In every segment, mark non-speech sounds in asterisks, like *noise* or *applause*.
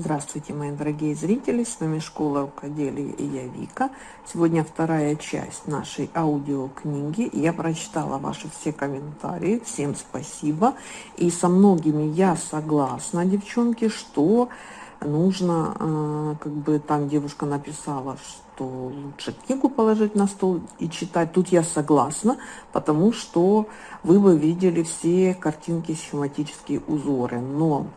Здравствуйте, мои дорогие зрители! С вами Школа рукоделия и я Вика. Сегодня вторая часть нашей аудиокниги. Я прочитала ваши все комментарии. Всем спасибо. И со многими я согласна, девчонки, что нужно, э, как бы там девушка написала, что лучше книгу положить на стол и читать. Тут я согласна, потому что вы бы видели все картинки, схематические узоры. Но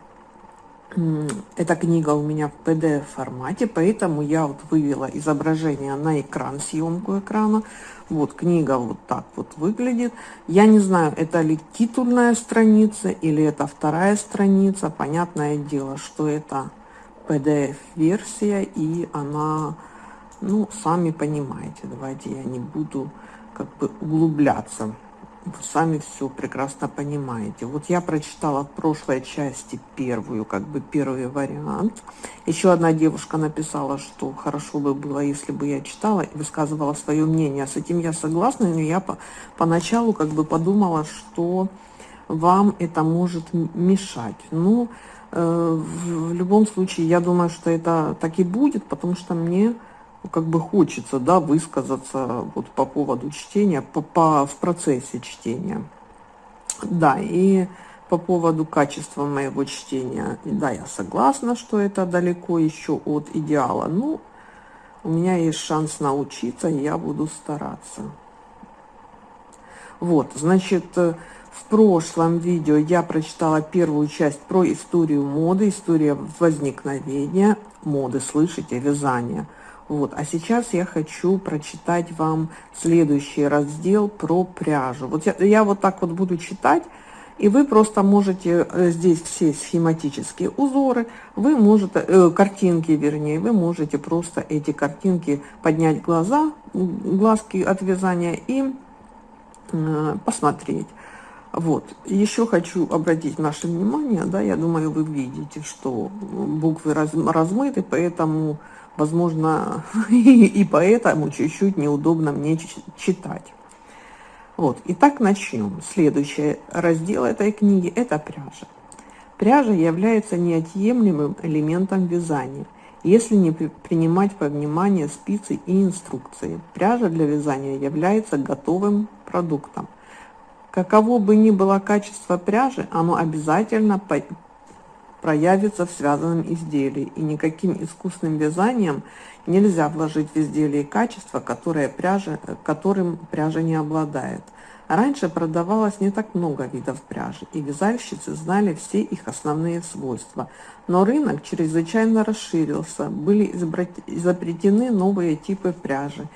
эта книга у меня в PDF формате, поэтому я вот вывела изображение на экран, съемку экрана. Вот книга вот так вот выглядит. Я не знаю, это ли титульная страница или это вторая страница. Понятное дело, что это PDF-версия и она, ну, сами понимаете. Давайте я не буду как бы углубляться вы сами все прекрасно понимаете. Вот я прочитала в прошлой части первую, как бы первый вариант. Еще одна девушка написала, что хорошо бы было, если бы я читала и высказывала свое мнение. С этим я согласна, но я по, поначалу как бы подумала, что вам это может мешать. Ну, э, в любом случае, я думаю, что это так и будет, потому что мне как бы хочется, да, высказаться вот по поводу чтения, по, по, в процессе чтения. Да, и по поводу качества моего чтения, да, я согласна, что это далеко еще от идеала. Ну, у меня есть шанс научиться, и я буду стараться. Вот, значит, э, в прошлом видео я прочитала первую часть про историю моды, история возникновения моды, слышите, вязания – вот, а сейчас я хочу прочитать вам следующий раздел про пряжу. Вот я, я вот так вот буду читать, и вы просто можете э, здесь все схематические узоры, вы можете, э, картинки вернее, вы можете просто эти картинки поднять глаза, глазки от вязания и э, посмотреть. Вот, еще хочу обратить ваше внимание, да, я думаю, вы видите, что буквы раз, размыты, поэтому возможно, *laughs* и, и поэтому чуть-чуть неудобно мне читать. Вот, итак, начнем. Следующий раздел этой книги – это пряжа. Пряжа является неотъемлемым элементом вязания, если не принимать во внимание спицы и инструкции. Пряжа для вязания является готовым продуктом. Каково бы ни было качество пряжи, оно обязательно проявится в связанном изделии, и никаким искусным вязанием нельзя вложить в изделие качество, которое пряжа, которым пряжа не обладает. Раньше продавалось не так много видов пряжи, и вязальщицы знали все их основные свойства. Но рынок чрезвычайно расширился, были изобретены новые типы пряжи,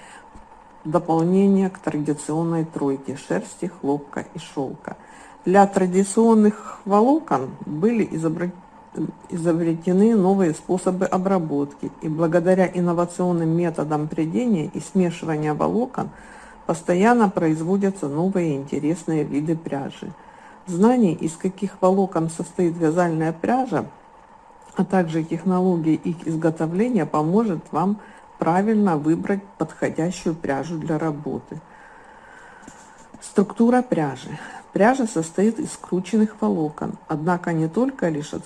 дополнение к традиционной тройке шерсти, хлопка и шелка. Для традиционных волокон были изобретены изобретены новые способы обработки, и благодаря инновационным методам прядения и смешивания волокон постоянно производятся новые интересные виды пряжи. Знание, из каких волокон состоит вязальная пряжа, а также технологии их изготовления поможет вам правильно выбрать подходящую пряжу для работы. Структура пряжи. Пряжа состоит из скрученных волокон, однако не только лишь от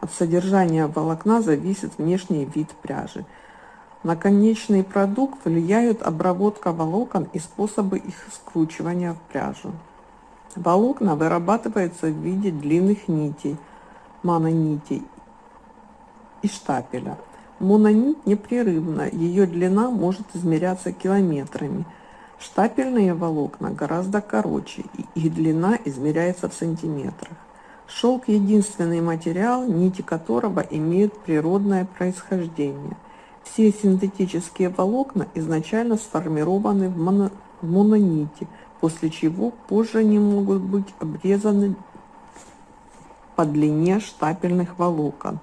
от содержания волокна зависит внешний вид пряжи. На конечный продукт влияют обработка волокон и способы их скручивания в пряжу. Волокна вырабатываются в виде длинных нитей, мононитей и штапеля. Мононить непрерывна, ее длина может измеряться километрами. Штапельные волокна гораздо короче, и их длина измеряется в сантиметрах. Шелк – единственный материал, нити которого имеют природное происхождение. Все синтетические волокна изначально сформированы в, моно, в мононите, после чего позже они могут быть обрезаны по длине штапельных волокон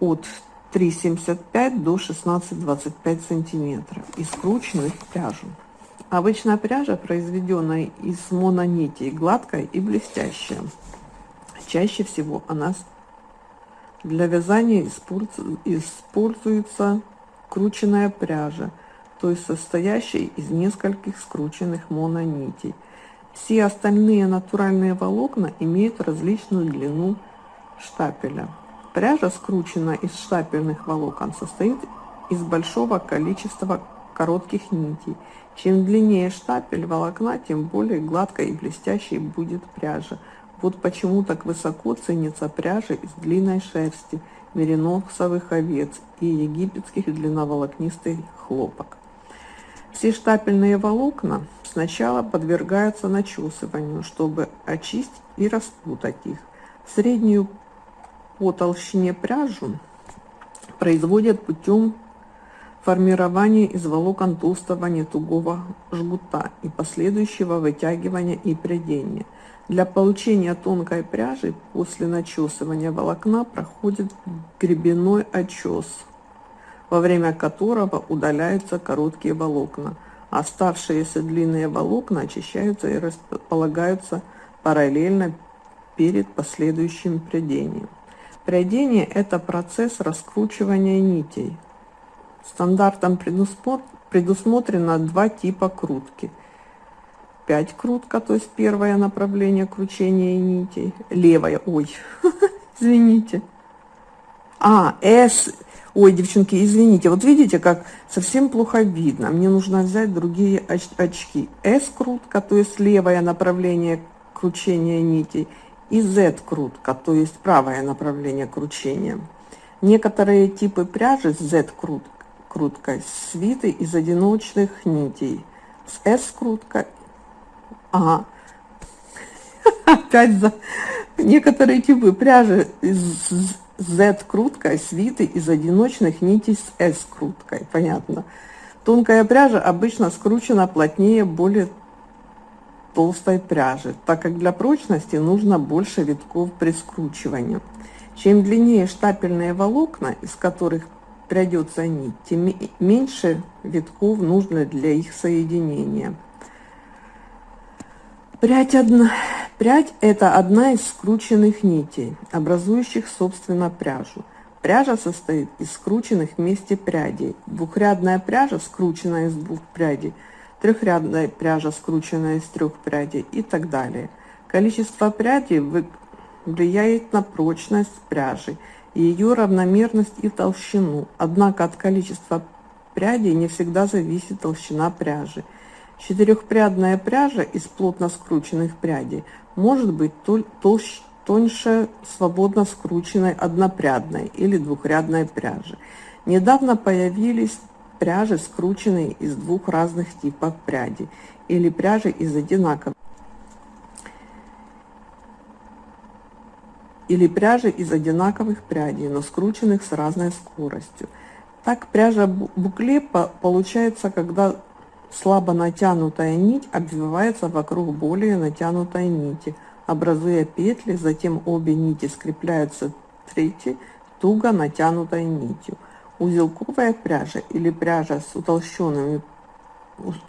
от 3,75 до 16,25 сантиметров и скручены в пряжу. Обычная пряжа, произведенная из мононитей, гладкая и блестящая. Чаще всего она для вязания используется крученная пряжа, то есть состоящая из нескольких скрученных мононитей. Все остальные натуральные волокна имеют различную длину штапеля. Пряжа, скрученная из штапельных волокон, состоит из большого количества коротких нитей. Чем длиннее штапель волокна, тем более гладкой и блестящей будет пряжа. Вот почему так высоко ценится пряжа из длинной шерсти, мериносовых овец и египетских длинноволокнистых хлопок. Все штапельные волокна сначала подвергаются начесыванию, чтобы очистить и распутать их. Среднюю по толщине пряжу производят путем формирования из волокон толстого нетугого жгута и последующего вытягивания и прядения – для получения тонкой пряжи после начесывания волокна проходит гребенной очес, во время которого удаляются короткие волокна. Оставшиеся длинные волокна очищаются и располагаются параллельно перед последующим прядением. Прядение – это процесс раскручивания нитей. Стандартом предусмотрено два типа крутки – 5 крутка, то есть первое направление кручения нитей. Левая, ой, *laughs* извините. А, S, ой, девчонки, извините, вот видите, как совсем плохо видно. Мне нужно взять другие оч очки. S крутка, то есть левое направление кручения нитей. И Z крутка, то есть правое направление кручения. Некоторые типы пряжи с Z крут круткой свиты из одиночных нитей. С S крутка Ага. *laughs* Опять за некоторые типы пряжи из Z-круткой свиты из одиночных нитей с S-круткой. Понятно. Тонкая пряжа обычно скручена плотнее более толстой пряжи, так как для прочности нужно больше витков при скручивании. Чем длиннее штапельные волокна, из которых прядется нить, тем меньше витков нужно для их соединения. Прядь, одна... Прядь – это одна из скрученных нитей, образующих, собственно, пряжу. Пряжа состоит из скрученных вместе прядей. Двухрядная пряжа, скрученная из двух прядей, трехрядная пряжа, скрученная из трех прядей и так далее. Количество прядей влияет на прочность пряжи, ее равномерность и толщину. Однако от количества прядей не всегда зависит толщина пряжи – Четырехпрядная пряжа из плотно скрученных прядей может быть толще, тоньше свободно скрученной однопрядной или двухрядной пряжи. Недавно появились пряжи, скрученные из двух разных типов пряди или пряжи из одинаковых или пряжи из одинаковых прядей, но скрученных с разной скоростью. Так пряжа букле получается, когда Слабо натянутая нить обвивается вокруг более натянутой нити, образуя петли, затем обе нити скрепляются третьей туго натянутой нитью. Узелковая пряжа или пряжа с утолщенными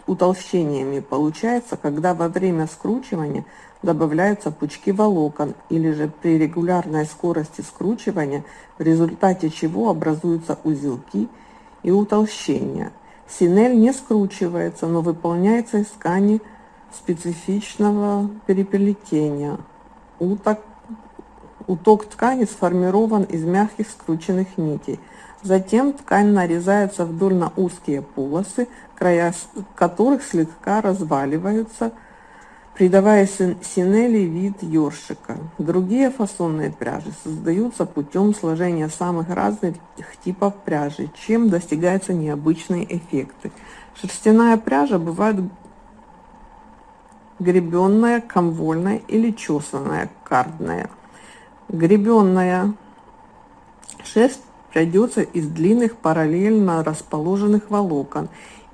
утолщениями получается, когда во время скручивания добавляются пучки волокон или же при регулярной скорости скручивания, в результате чего образуются узелки и утолщения. Синель не скручивается, но выполняется из ткани специфичного переплетения. Уток, уток ткани сформирован из мягких скрученных нитей. Затем ткань нарезается вдоль на узкие полосы, края которых слегка разваливаются, придавая синели вид ёршика. Другие фасонные пряжи создаются путем сложения самых разных типов пряжи, чем достигаются необычные эффекты. Шерстяная пряжа бывает гребенная, комвольная или чесанная, кардная. Гребенная шерсть придется из длинных параллельно расположенных волокон,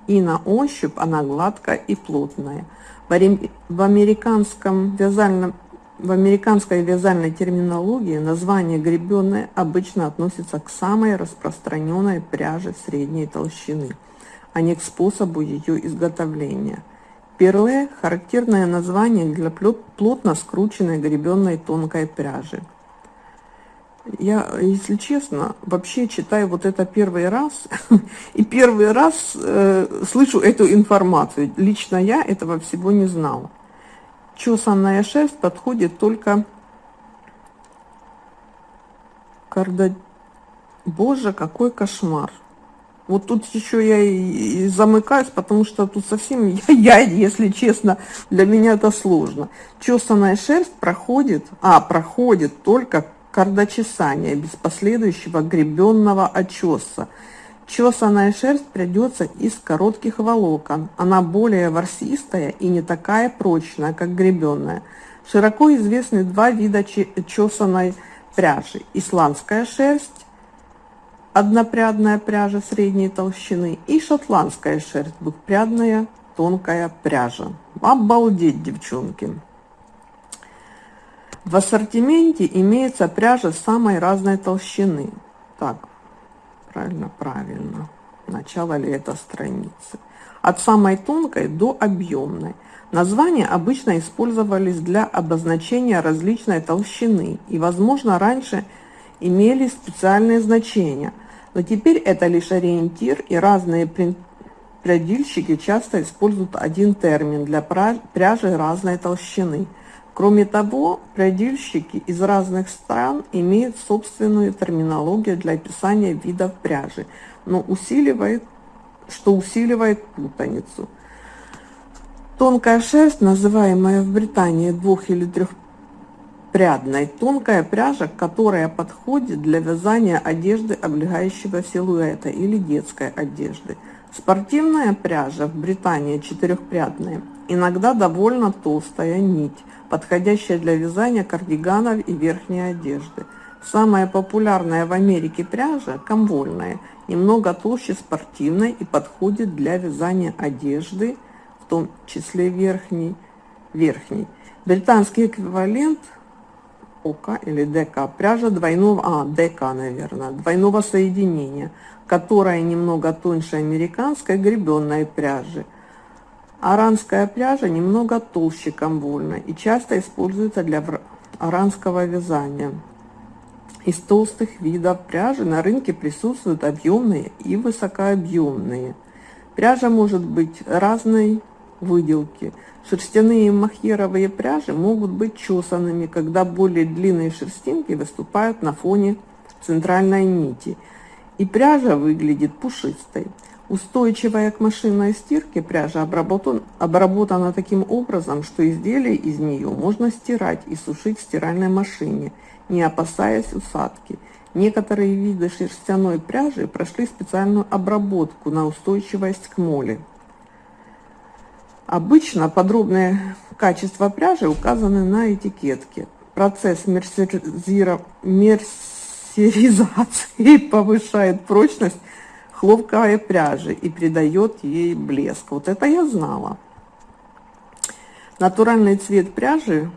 и на ощупь она гладкая и плотная – в американском вязальном в американской вязальной терминологии название гребенная обычно относится к самой распространенной пряже средней толщины, а не к способу ее изготовления. Перле – характерное название для плотно скрученной гребенной тонкой пряжи. Я, если честно, вообще читаю вот это первый раз, *laughs* и первый раз э, слышу эту информацию. Лично я этого всего не знала. Чесанная шерсть подходит только Карда... Боже, какой кошмар. Вот тут еще я и замыкаюсь, потому что тут совсем *laughs* я, я, если честно, для меня это сложно. Чесанная шерсть проходит, а, проходит только кардочесание без последующего гребенного очеса. Чесанная шерсть придется из коротких волокон. Она более ворсистая и не такая прочная, как гребенная. Широко известны два вида чесанной пряжи. Исландская шерсть, однопрядная пряжа средней толщины, и шотландская шерсть, двухпрядная тонкая пряжа. Обалдеть, девчонки! В ассортименте имеется пряжа самой разной толщины. Так, правильно, правильно. Начало ли это страницы? От самой тонкой до объемной. Названия обычно использовались для обозначения различной толщины и, возможно, раньше имели специальные значения, но теперь это лишь ориентир, и разные прядильщики часто используют один термин для пряжи разной толщины. Кроме того, прядильщики из разных стран имеют собственную терминологию для описания видов пряжи, но усиливает, что усиливает путаницу. Тонкая шерсть, называемая в Британии двух- или трехпрядной, тонкая пряжа, которая подходит для вязания одежды облегающего силуэта или детской одежды. Спортивная пряжа в Британии четырехпрядная, иногда довольно толстая нить, подходящая для вязания кардиганов и верхней одежды. Самая популярная в Америке пряжа – комвольная, немного толще спортивной и подходит для вязания одежды, в том числе верхний, верхний. Британский эквивалент ОК или ДК, пряжа двойного, а, ДК, наверное, двойного соединения, которая немного тоньше американской гребенной пряжи. Аранская пряжа немного толще комвольной и часто используется для аранского вязания. Из толстых видов пряжи на рынке присутствуют объемные и высокообъемные. Пряжа может быть разной выделки. Шерстяные махеровые пряжи могут быть чесанными, когда более длинные шерстинки выступают на фоне центральной нити, и пряжа выглядит пушистой. Устойчивая к машинной стирке пряжа обработан, обработана таким образом, что изделие из нее можно стирать и сушить в стиральной машине, не опасаясь усадки. Некоторые виды шерстяной пряжи прошли специальную обработку на устойчивость к моли. Обычно подробные качества пряжи указаны на этикетке. Процесс мерсеризации повышает прочность хлопковой пряжи и придает ей блеск. Вот это я знала. Натуральный цвет пряжи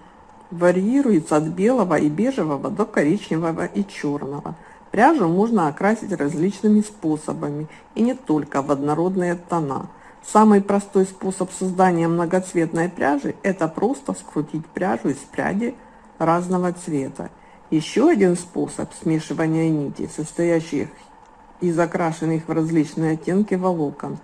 варьируется от белого и бежевого до коричневого и черного. Пряжу можно окрасить различными способами и не только в однородные тона. Самый простой способ создания многоцветной пряжи – это просто скрутить пряжу из пряди разного цвета. Еще один способ смешивания нитей, состоящих из окрашенных в различные оттенки волокон.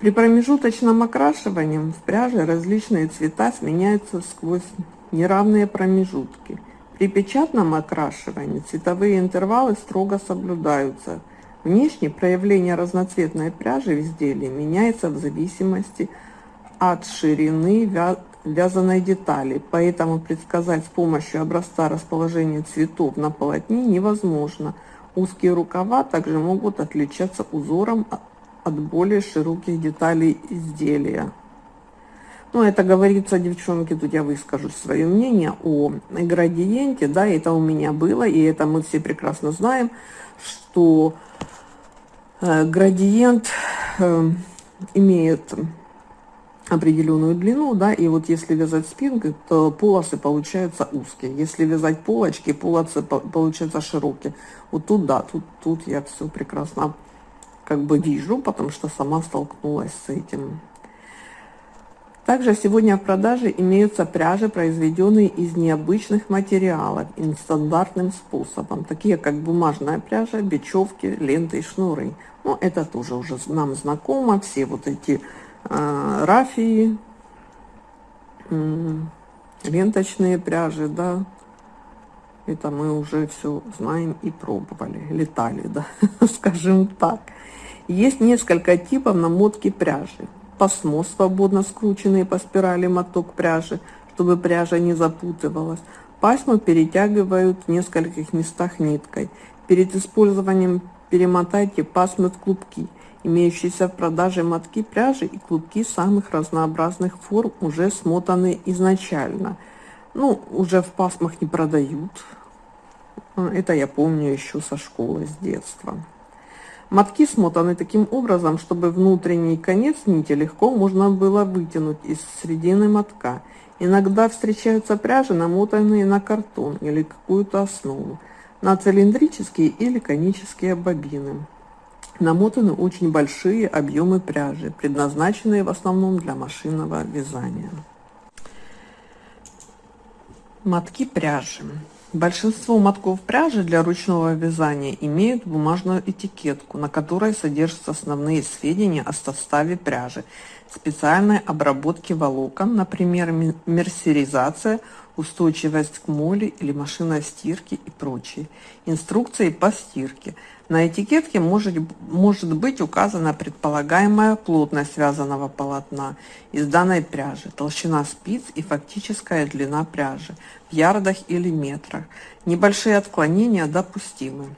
При промежуточном окрашивании в пряже различные цвета сменяются сквозь неравные промежутки. При печатном окрашивании цветовые интервалы строго соблюдаются – Внешне проявление разноцветной пряжи в изделии меняется в зависимости от ширины вязаной детали, поэтому предсказать с помощью образца расположение цветов на полотне невозможно. Узкие рукава также могут отличаться узором от более широких деталей изделия. Ну, это говорится, девчонки, тут я выскажу свое мнение о градиенте, да, это у меня было, и это мы все прекрасно знаем, что Э, градиент э, имеет определенную длину, да, и вот если вязать спинкой, то полосы получаются узкие. Если вязать полочки, полосы получаются широкие. Вот тут, да, тут, тут я все прекрасно как бы вижу, потому что сама столкнулась с этим. Также сегодня в продаже имеются пряжи, произведенные из необычных материалов и нестандартным способом, такие как бумажная пряжа, бечевки, ленты и шнуры. Но это тоже уже нам знакомо, все вот эти рафии, э, ленточные пряжи, да, Это мы уже все знаем и пробовали, летали, да, *laughs* скажем так. Есть несколько типов намотки пряжи. Пасмо, свободно скрученный по спирали моток пряжи, чтобы пряжа не запутывалась. Пасму перетягивают в нескольких местах ниткой. Перед использованием перемотайте пасмы в клубки. Имеющиеся в продаже мотки пряжи и клубки самых разнообразных форм уже смотаны изначально. Ну, уже в пасмах не продают, это я помню еще со школы, с детства. Мотки смотаны таким образом, чтобы внутренний конец нити легко можно было вытянуть из середины мотка. Иногда встречаются пряжи, намотанные на картон или какую-то основу, на цилиндрические или конические бобины. Намотаны очень большие объемы пряжи, предназначенные в основном для машинного вязания. Мотки пряжи. Большинство мотков пряжи для ручного вязания имеют бумажную этикетку, на которой содержатся основные сведения о составе пряжи, специальной обработке волокон, например, мерсеризация, устойчивость к моли или машина стирки и прочее, инструкции по стирке, на этикетке может, может быть указана предполагаемая плотность связанного полотна из данной пряжи, толщина спиц и фактическая длина пряжи в ярдах или метрах. Небольшие отклонения допустимы.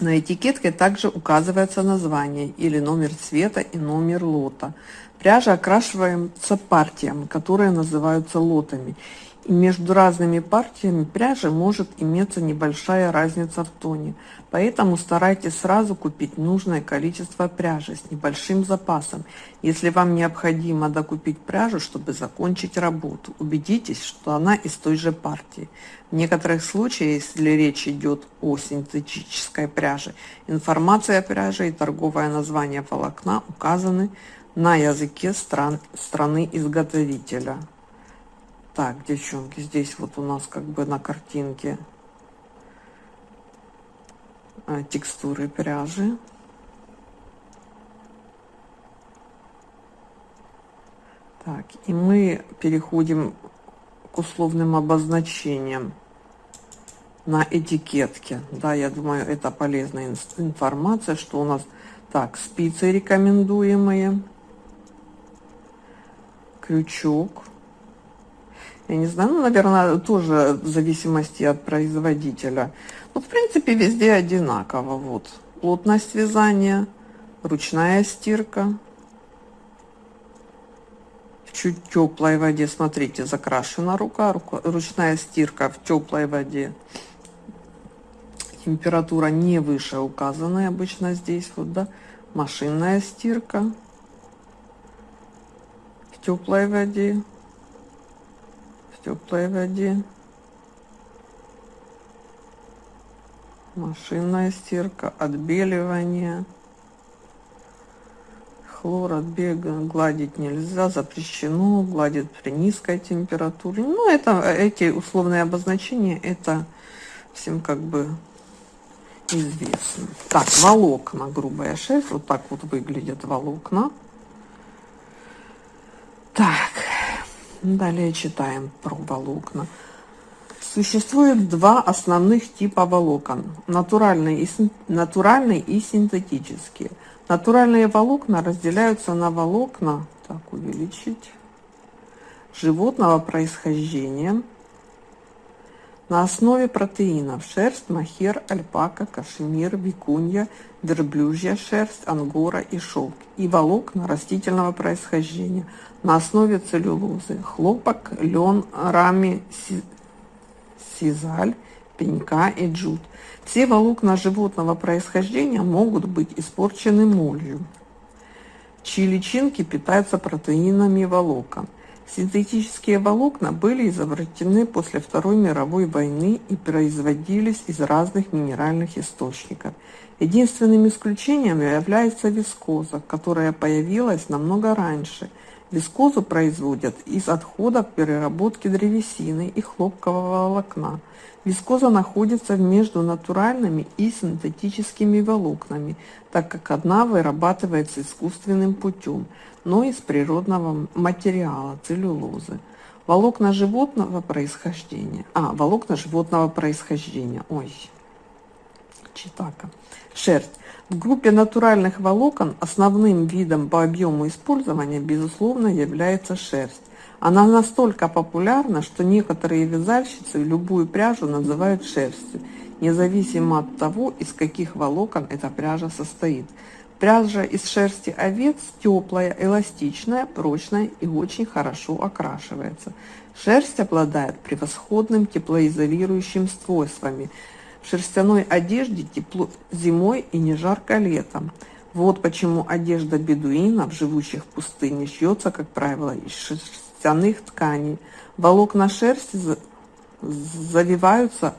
На этикетке также указывается название или номер цвета и номер лота. Пряжа окрашивается партиями, которые называются лотами, между разными партиями пряжи может иметься небольшая разница в тоне. Поэтому старайтесь сразу купить нужное количество пряжи с небольшим запасом. Если вам необходимо докупить пряжу, чтобы закончить работу, убедитесь, что она из той же партии. В некоторых случаях, если речь идет о синтетической пряже, информация о пряже и торговое название волокна указаны на языке стран, страны изготовителя. Так, девчонки, здесь вот у нас как бы на картинке а, текстуры пряжи. Так, и мы переходим к условным обозначениям на этикетке. Да, я думаю, это полезная информация, что у нас так, спицы рекомендуемые, крючок, я не знаю, ну, наверное, тоже в зависимости от производителя. Ну, в принципе, везде одинаково. Вот, плотность вязания, ручная стирка. В чуть теплой воде, смотрите, закрашена рука, рука, ручная стирка в теплой воде. Температура не выше указанной обычно здесь, вот, да. Машинная стирка в теплой воде теплой воде. Машинная стирка, отбеливание. Хлор отбега гладить нельзя, запрещено, гладит при низкой температуре. Ну, это эти условные обозначения, это всем как бы известно. Так, волокна, грубая шерсть, вот так вот выглядят волокна. Так, Далее читаем про волокна. Существует два основных типа волокон – натуральные и, натуральные и синтетические. Натуральные волокна разделяются на волокна, так увеличить, животного происхождения – на основе протеинов шерсть, махер, альпака, кашемир, викунья, верблюжья шерсть, ангора и шелк и волокна растительного происхождения на основе целлюлозы, хлопок, лен, рами, сизаль, пенька и джут. Все волокна животного происхождения могут быть испорчены молью, чьи личинки питаются протеинами волокон. Синтетические волокна были изобретены после Второй мировой войны и производились из разных минеральных источников. Единственным исключением является вискоза, которая появилась намного раньше. Вискозу производят из отходов переработки древесины и хлопкового волокна. Вискоза находится между натуральными и синтетическими волокнами, так как одна вырабатывается искусственным путем, но из природного материала – целлюлозы. Волокна животного происхождения. А, волокна животного происхождения. Ой, читака. Шерсть. В группе натуральных волокон основным видом по объему использования, безусловно, является шерсть. Она настолько популярна, что некоторые вязальщицы любую пряжу называют шерстью, независимо от того, из каких волокон эта пряжа состоит. Пряжа из шерсти овец теплая, эластичная, прочная и очень хорошо окрашивается. Шерсть обладает превосходным теплоизолирующим свойствами. Шерстяной одежде тепло зимой и не жарко летом. Вот почему одежда бедуинов, живущих в пустыне, шьется, как правило, из шерстяных тканей. Волокна шерсти завиваются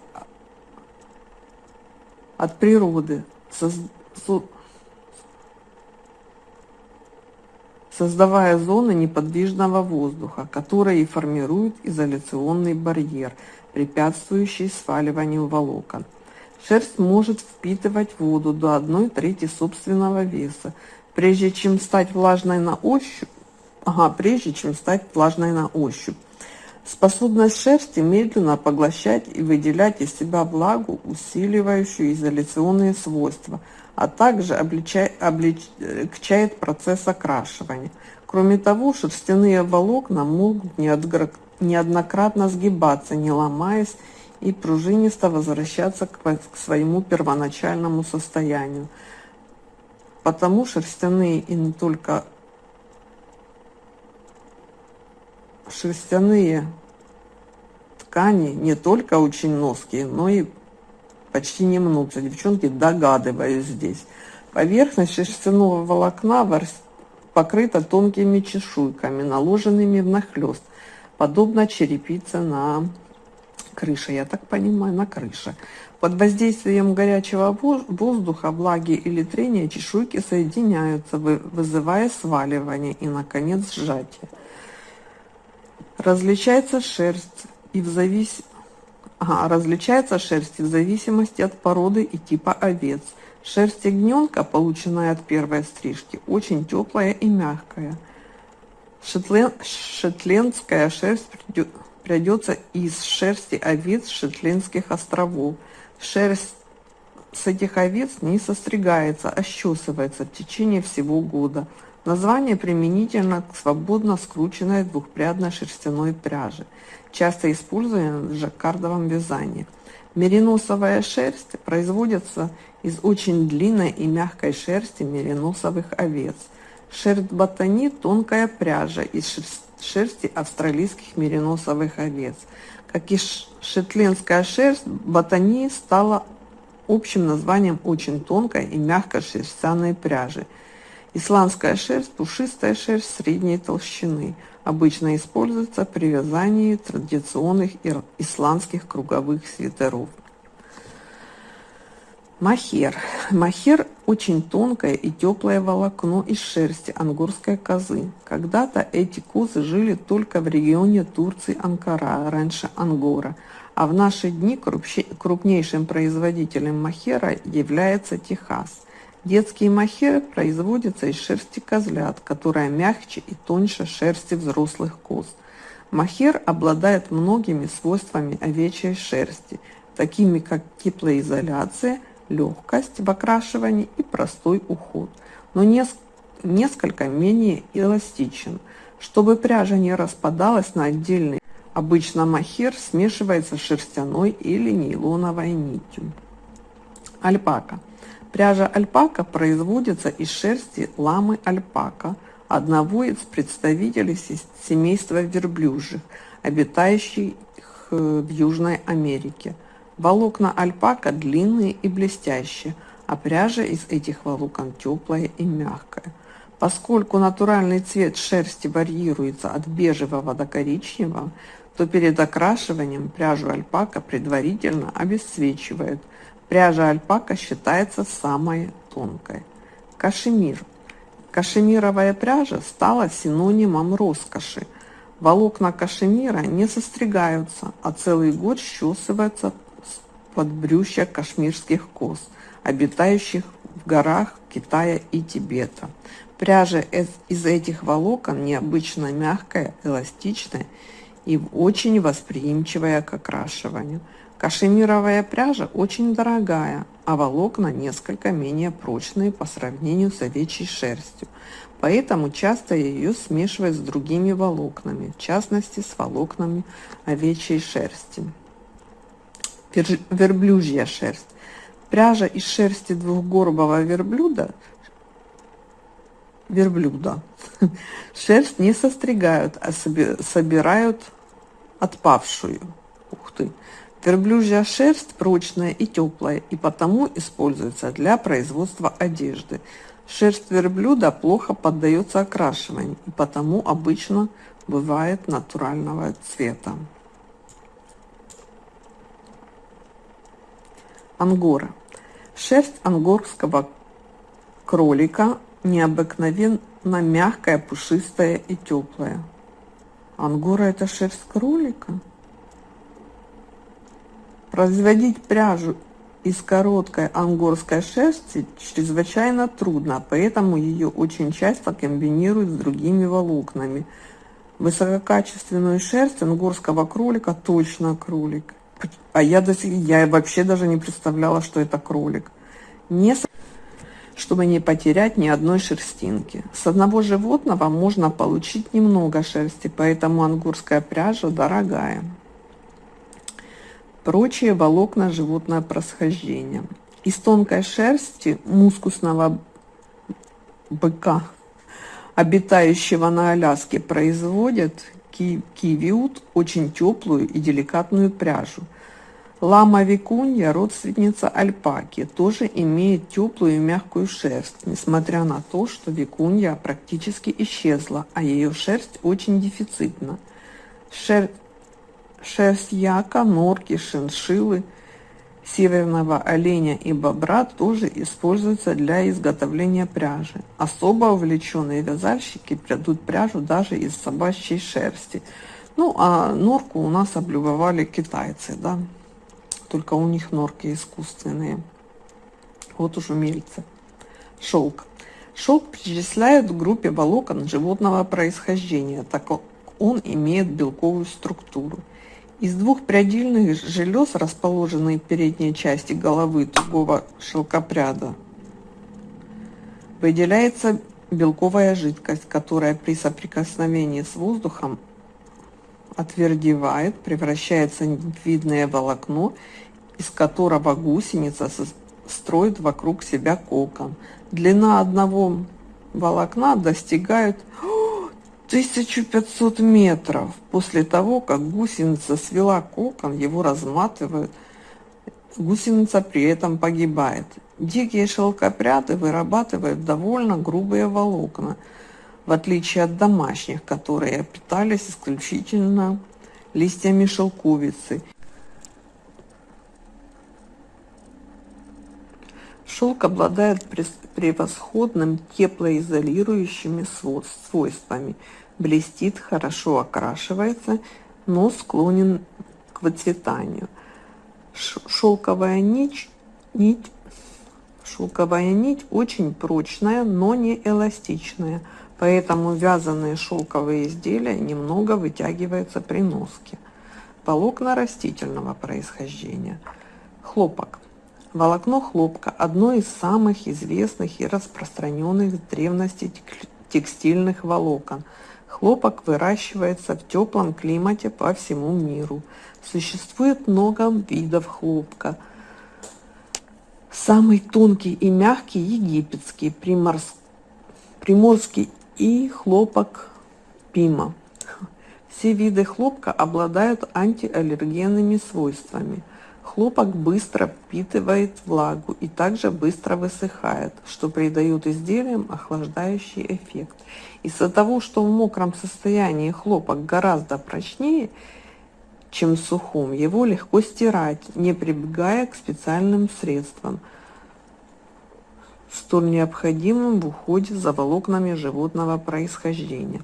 от природы, создавая зоны неподвижного воздуха, которые формируют изоляционный барьер, препятствующий сваливанию волокон. Шерсть может впитывать воду до 1 трети собственного веса, прежде чем стать влажной на ощупь, ага, прежде чем стать влажной на ощупь. Способность шерсти медленно поглощать и выделять из себя влагу, усиливающую изоляционные свойства, а также облегчает, облегчает процесс окрашивания. Кроме того, шерстяные волокна могут неоднократно сгибаться, не ломаясь, и пружинисто возвращаться к, к своему первоначальному состоянию. Потому шерстяные и не только шерстяные ткани не только очень ноские, но и почти не мнутся. Девчонки, догадываюсь здесь. Поверхность шерстяного волокна покрыта тонкими чешуйками, наложенными внахлёст, подобно черепице на крыше, я так понимаю, на крыше. Под воздействием горячего воздуха, влаги или трения чешуйки соединяются, вызывая сваливание и, наконец, сжатие. Различается шерсть и в завис... ага, различается шерсть в зависимости от породы и типа овец. Шерсть ягненка, полученная от первой стрижки, очень теплая и мягкая. Шетлен... Шетлендская шерсть придется из шерсти овец Шетлендских островов. Шерсть с этих овец не состригается, а счесывается в течение всего года. Название применительно к свободно скрученной двухпрядной шерстяной пряже, часто используемой в жаккардовом вязании. Мериносовая шерсть производится из очень длинной и мягкой шерсти мериносовых овец. Шерсть ботани – тонкая пряжа из шерсти шерсти австралийских мериносовых овец. Как и шетлендская шерсть, ботани стала общим названием очень тонкой и мягкой шерстяной пряжи. Исландская шерсть – пушистая шерсть средней толщины. Обычно используется при вязании традиционных исландских круговых свитеров. Махер. Махер – очень тонкое и теплое волокно из шерсти ангорской козы. Когда-то эти козы жили только в регионе Турции Анкара, раньше Ангора, а в наши дни крупнейшим производителем махера является Техас. Детские махеры производятся из шерсти козлят, которая мягче и тоньше шерсти взрослых коз. Махер обладает многими свойствами овечьей шерсти, такими как теплоизоляция – легкость в окрашивании и простой уход, но несколько менее эластичен. Чтобы пряжа не распадалась на отдельные, обычно махер смешивается с шерстяной или нейлоновой нитью. Альпака. Пряжа альпака производится из шерсти ламы альпака, одного из представителей семейства верблюжьих, обитающих в Южной Америке – Волокна альпака длинные и блестящие, а пряжа из этих волокон теплая и мягкая. Поскольку натуральный цвет шерсти варьируется от бежевого до коричневого, то перед окрашиванием пряжу альпака предварительно обесцвечивают. Пряжа альпака считается самой тонкой. Кашемир. Кашемировая пряжа стала синонимом роскоши. Волокна кашемира не состригаются, а целый год счесываются подбрюшья кашмирских коз, обитающих в горах Китая и Тибета. Пряжа из этих волокон необычно мягкая, эластичная и очень восприимчивая к окрашиванию. Кашемировая пряжа очень дорогая, а волокна несколько менее прочные по сравнению с овечьей шерстью. Поэтому часто ее смешивают с другими волокнами, в частности с волокнами овечьей шерсти. Верблюжья шерсть. Пряжа из шерсти двухгорбого верблюда верблюда. *laughs* Шерсть не состригают, а собирают отпавшую. Ух ты! Верблюжья шерсть прочная и теплая, и потому используется для производства одежды. Шерсть верблюда плохо поддается окрашиванию, и потому обычно бывает натурального цвета. Ангора. Шерсть ангорского кролика необыкновенно мягкая, пушистая и теплая. Ангора – это шерсть кролика? Производить пряжу из короткой ангорской шерсти чрезвычайно трудно, поэтому ее очень часто комбинируют с другими волокнами. Высококачественную шерсть ангорского кролика точно кролик. А я, до сих, я вообще даже не представляла, что это кролик. Не чтобы не потерять ни одной шерстинки. С одного животного можно получить немного шерсти, поэтому ангурская пряжа дорогая. Прочие волокна животное происхождения. Из тонкой шерсти мускусного быка, обитающего на Аляске, производят кивиут очень теплую и деликатную пряжу – Лама викунья, родственница альпаки, тоже имеет теплую и мягкую шерсть, несмотря на то, что викунья практически исчезла, а ее шерсть очень дефицитна. Шер... Шерсть яка, норки, шиншиллы, северного оленя и бобра тоже используются для изготовления пряжи. Особо увлеченные вязальщики придут пряжу даже из собачьей шерсти. Ну, а норку у нас облюбовали китайцы, да только у них норки искусственные. Вот уж умельцы. Шелк. Шелк причисляют к группе волокон животного происхождения, так как он имеет белковую структуру. Из двух прядильных желез, расположенных в передней части головы тугого шелкопряда, выделяется белковая жидкость, которая при соприкосновении с воздухом отвердевает, превращается в видное волокно, из которого гусеница строит вокруг себя кокон. Длина одного волокна достигает 1500 метров. После того, как гусеница свела кокон, его разматывают, гусеница при этом погибает. Дикие шелкопряды вырабатывают довольно грубые волокна – в отличие от домашних, которые питались исключительно листьями шелковицы. Шелк обладает превосходным теплоизолирующими свойствами, блестит, хорошо окрашивается, но склонен к выцветанию. Шелковая нить, нить, шелковая нить очень прочная, но не эластичная – Поэтому вязаные шелковые изделия немного вытягиваются при носке. Волокна растительного происхождения. Хлопок. Волокно хлопка – одно из самых известных и распространенных в древности текстильных волокон. Хлопок выращивается в теплом климате по всему миру. Существует много видов хлопка. Самый тонкий и мягкий – египетский, приморский и хлопок пима. Все виды хлопка обладают антиаллергенными свойствами. Хлопок быстро впитывает влагу и также быстро высыхает, что придает изделиям охлаждающий эффект. Из-за того, что в мокром состоянии хлопок гораздо прочнее, чем в сухом, его легко стирать, не прибегая к специальным средствам – столь необходимым в уходе за волокнами животного происхождения.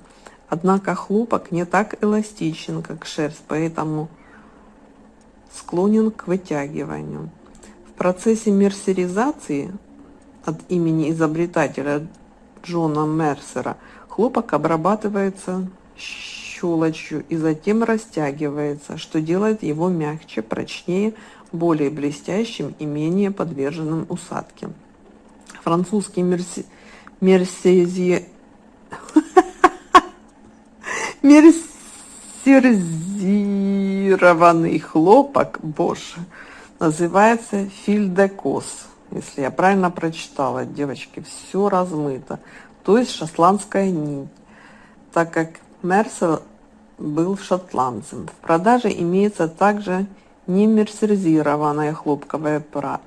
Однако хлопок не так эластичен, как шерсть, поэтому склонен к вытягиванию. В процессе мерсеризации от имени изобретателя Джона Мерсера хлопок обрабатывается щелочью и затем растягивается, что делает его мягче, прочнее, более блестящим и менее подверженным усадке. Французский мерси... мерсези... *laughs* мерсерзированный хлопок, боже, называется фильдекос. Если я правильно прочитала, девочки, все размыто. То есть шотландская нить, так как Мерсел был шотландцем. В продаже имеется также не мерсеризированная хлопковая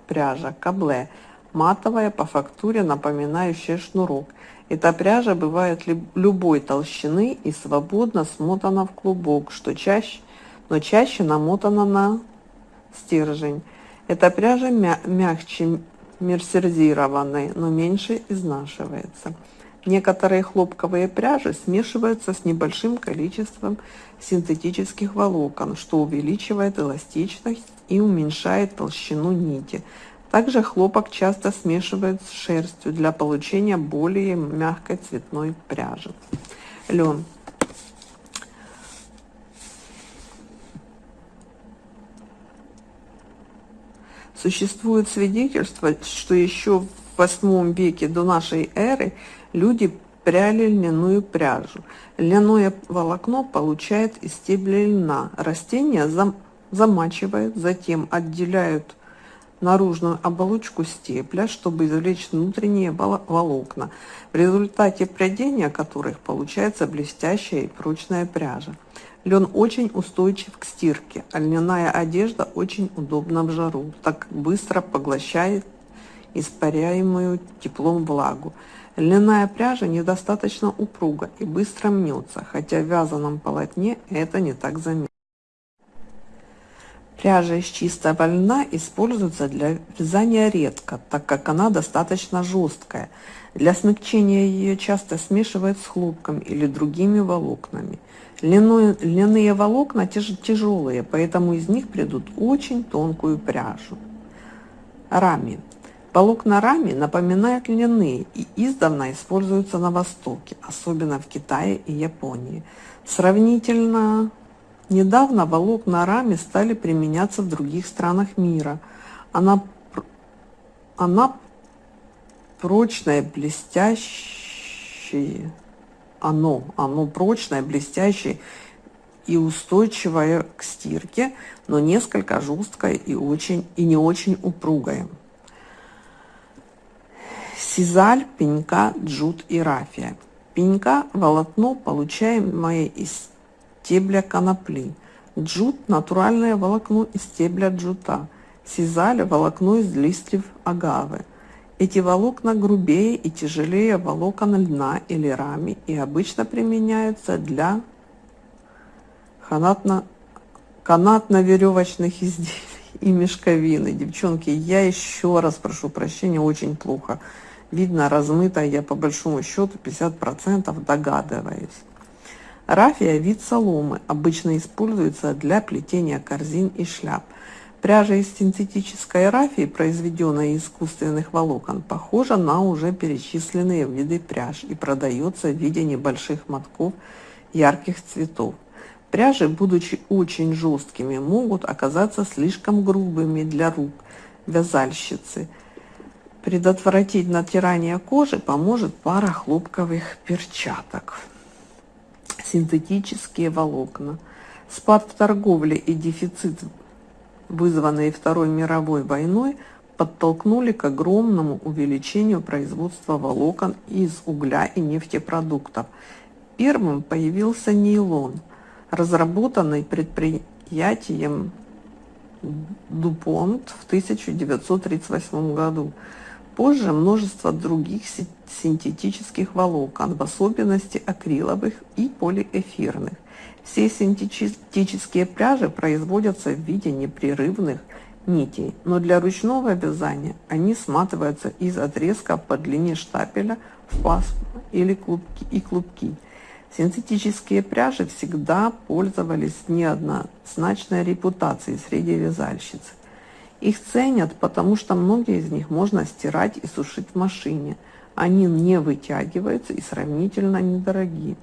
пряжа, кабле, матовая по фактуре, напоминающая шнурок. Эта пряжа бывает любой толщины и свободно смотана в клубок, что чаще, но чаще намотана на стержень. Эта пряжа мя мягче мерсеризированной, но меньше изнашивается. Некоторые хлопковые пряжи смешиваются с небольшим количеством синтетических волокон, что увеличивает эластичность и уменьшает толщину нити. Также хлопок часто смешивают с шерстью для получения более мягкой цветной пряжи. Лен. Существует свидетельство, что еще в восьмом веке до нашей эры люди пряли льняную пряжу. Льняное волокно получает из стебля льна. Растения зам, замачивают, затем отделяют наружную оболочку стебля, чтобы извлечь внутренние волокна, в результате прядения которых получается блестящая и прочная пряжа. Лен очень устойчив к стирке, а льняная одежда очень удобна в жару, так быстро поглощает испаряемую теплом влагу. Льняная пряжа недостаточно упруга и быстро мнется, хотя в вязаном полотне это не так заметно. Пряжа из чистого льна используется для вязания редко, так как она достаточно жесткая. Для смягчения ее часто смешивают с хлопком или другими волокнами. Льняные, льняные волокна тяж, тяжелые, поэтому из них придут очень тонкую пряжу. Рами. Волокна рами напоминают льняные и издавна используются на Востоке, особенно в Китае и Японии. Сравнительно недавно волокна рами стали применяться в других странах мира. Она, она прочная, блестящая, оно, оно прочное, блестящее и устойчивое к стирке, но несколько жесткое и, очень, и не очень упругое. Сизаль, пенька, джут и рафия. Пенька – волокно, получаемое из стебля конопли. Джут – натуральное волокно из стебля джута. Сизаль – волокно из листьев агавы. Эти волокна грубее и тяжелее волокон льна или рами и обычно применяются для канатно, канатно-веревочных изделий и мешковины. Девчонки, я еще раз прошу прощения, очень плохо. Видно размыто, я по большому счету 50% догадываюсь. Рафия – вид соломы, обычно используется для плетения корзин и шляп. Пряжа из синтетической рафии, произведенная из искусственных волокон, похожа на уже перечисленные виды пряж и продается в виде небольших мотков ярких цветов. Пряжи, будучи очень жесткими, могут оказаться слишком грубыми для рук вязальщицы. Предотвратить натирание кожи поможет пара хлопковых перчаток. Синтетические волокна. Спад в торговле и дефицит вызванные Второй мировой войной, подтолкнули к огромному увеличению производства волокон из угля и нефтепродуктов. Первым появился нейлон, разработанный предприятием Дупонт в 1938 году. Позже множество других синтетических волокон, в особенности акриловых и полиэфирных. Все синтетические пряжи производятся в виде непрерывных нитей, но для ручного вязания они сматываются из отрезков по длине штапеля в пасму или клубки и клубки. Синтетические пряжи всегда пользовались неоднозначной репутацией среди вязальщиц. Их ценят, потому что многие из них можно стирать и сушить в машине. Они не вытягиваются и сравнительно недорогие.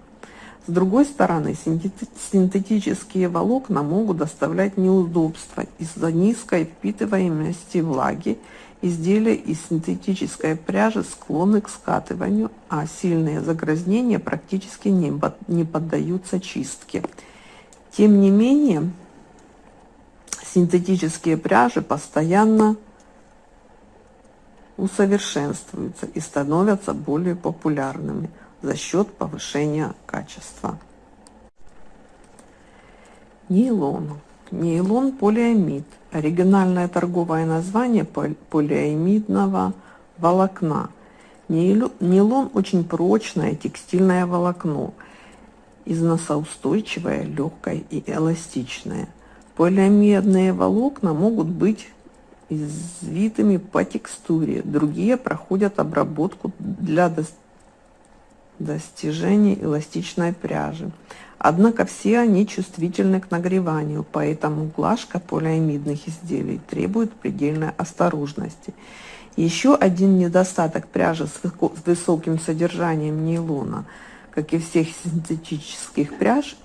С другой стороны, синтетические волокна могут доставлять неудобства из-за низкой впитываемости влаги. Изделия из синтетической пряжи склонны к скатыванию, а сильные загрязнения практически не, поддаются чистке. Тем не менее, синтетические пряжи постоянно усовершенствуются и становятся более популярными за счет повышения качества. Нейлон. Нейлон полиамид. Оригинальное торговое название полиамидного волокна. Нейлон очень прочное текстильное волокно, износоустойчивое, легкое и эластичное. Полиамидные волокна могут быть извитыми по текстуре, другие проходят обработку для достижения эластичной пряжи. Однако все они чувствительны к нагреванию, поэтому глажка полиамидных изделий требует предельной осторожности. Еще один недостаток пряжи с высоким содержанием нейлона, как и всех синтетических пряж,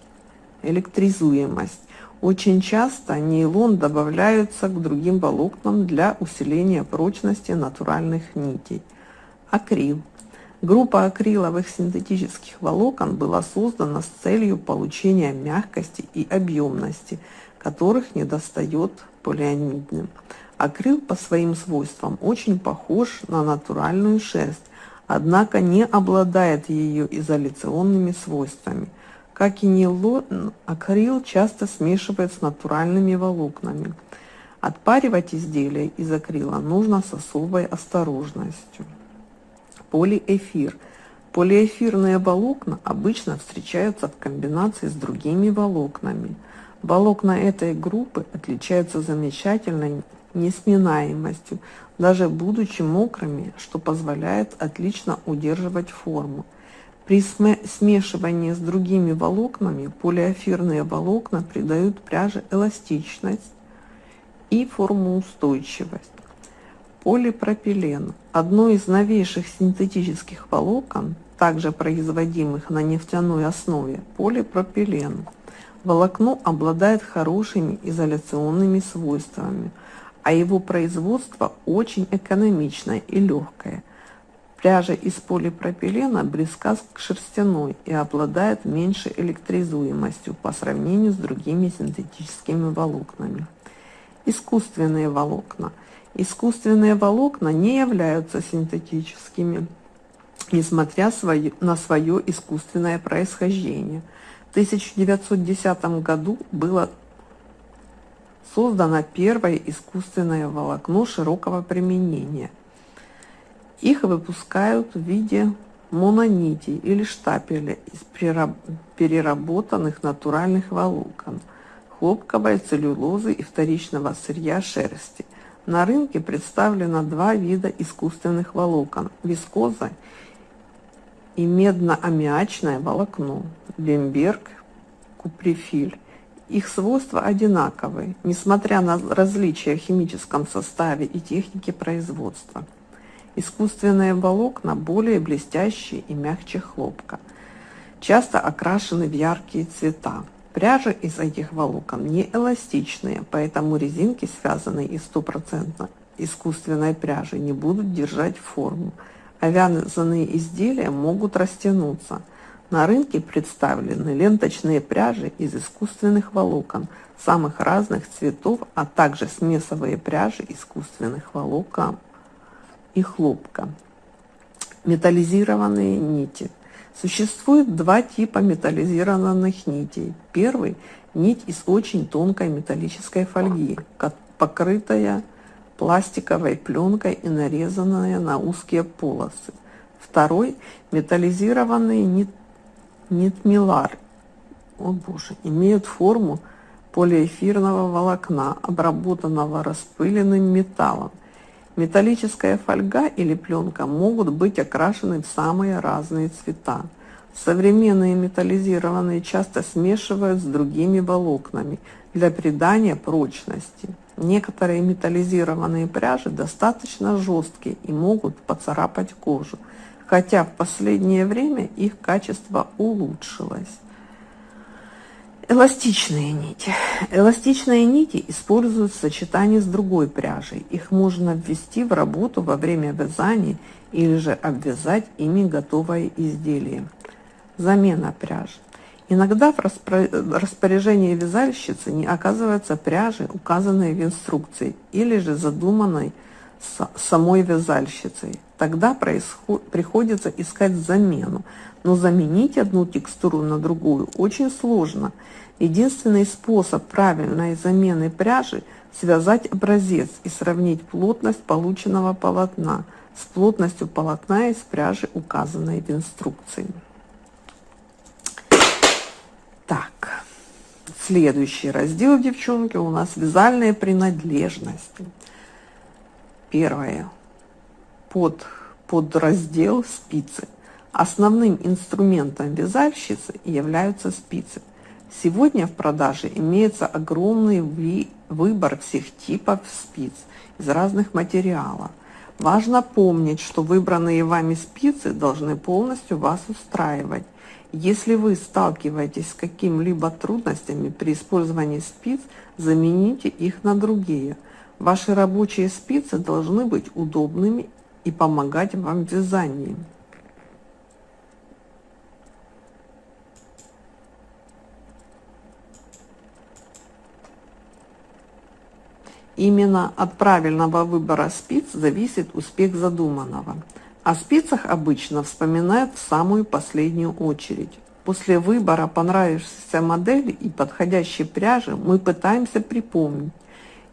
электризуемость. Очень часто нейлон добавляются к другим волокнам для усиления прочности натуральных нитей. Акрил. Группа акриловых синтетических волокон была создана с целью получения мягкости и объемности, которых недостает полиамидным. Акрил по своим свойствам очень похож на натуральную шерсть, однако не обладает ее изоляционными свойствами. Как и нейлон, акрил часто смешивают с натуральными волокнами. Отпаривать изделия из акрила нужно с особой осторожностью. Полиэфир. Полиэфирные волокна обычно встречаются в комбинации с другими волокнами. Волокна этой группы отличаются замечательной несминаемостью, даже будучи мокрыми, что позволяет отлично удерживать форму. При смешивании с другими волокнами полиэфирные волокна придают пряже эластичность и формоустойчивость. Полипропилен – одно из новейших синтетических волокон, также производимых на нефтяной основе, полипропилен. Волокно обладает хорошими изоляционными свойствами, а его производство очень экономичное и легкое. Пряжа из полипропилена близка к шерстяной и обладает меньшей электризуемостью по сравнению с другими синтетическими волокнами. Искусственные волокна. Искусственные волокна не являются синтетическими, несмотря на свое искусственное происхождение. В 1910 году было создано первое искусственное волокно широкого применения – их выпускают в виде мононитей или штапеля из переработанных натуральных волокон, хлопковой целлюлозы и вторичного сырья шерсти. На рынке представлено два вида искусственных волокон – вискоза и медно-аммиачное волокно, бемберг, куприфиль. Их свойства одинаковые, несмотря на различия в химическом составе и технике производства. Искусственные волокна более блестящие и мягче хлопка, часто окрашены в яркие цвета. Пряжа из этих волокон не эластичные, поэтому резинки, связанные из стопроцентно искусственной пряжи, не будут держать форму, а вязаные изделия могут растянуться. На рынке представлены ленточные пряжи из искусственных волокон самых разных цветов, а также смесовые пряжи искусственных волокон и хлопка. Металлизированные нити. Существует два типа металлизированных нитей. Первый – нить из очень тонкой металлической фольги, покрытая пластиковой пленкой и нарезанная на узкие полосы. Второй – металлизированный нит, нитмилар. О боже, имеют форму полиэфирного волокна, обработанного распыленным металлом – Металлическая фольга или пленка могут быть окрашены в самые разные цвета. Современные металлизированные часто смешивают с другими волокнами для придания прочности. Некоторые металлизированные пряжи достаточно жесткие и могут поцарапать кожу, хотя в последнее время их качество улучшилось. Эластичные нити. Эластичные нити используют в сочетании с другой пряжей. Их можно ввести в работу во время вязания или же обвязать ими готовое изделие. Замена пряжи. Иногда в распоряжении вязальщицы не оказывается пряжи, указанной в инструкции, или же задуманной самой вязальщицей. Тогда приходится искать замену, но заменить одну текстуру на другую очень сложно. Единственный способ правильной замены пряжи – связать образец и сравнить плотность полученного полотна с плотностью полотна из пряжи, указанной в инструкции. Так, следующий раздел, девчонки, у нас вязальные принадлежности. Первое. Под, под раздел спицы. Основным инструментом вязальщицы являются спицы. Сегодня в продаже имеется огромный выбор всех типов спиц из разных материалов. Важно помнить, что выбранные вами спицы должны полностью вас устраивать. Если вы сталкиваетесь с какими-либо трудностями при использовании спиц, замените их на другие. Ваши рабочие спицы должны быть удобными и помогать вам в вязании. Именно от правильного выбора спиц зависит успех задуманного. О спицах обычно вспоминают в самую последнюю очередь. После выбора понравившейся модели и подходящей пряжи мы пытаемся припомнить,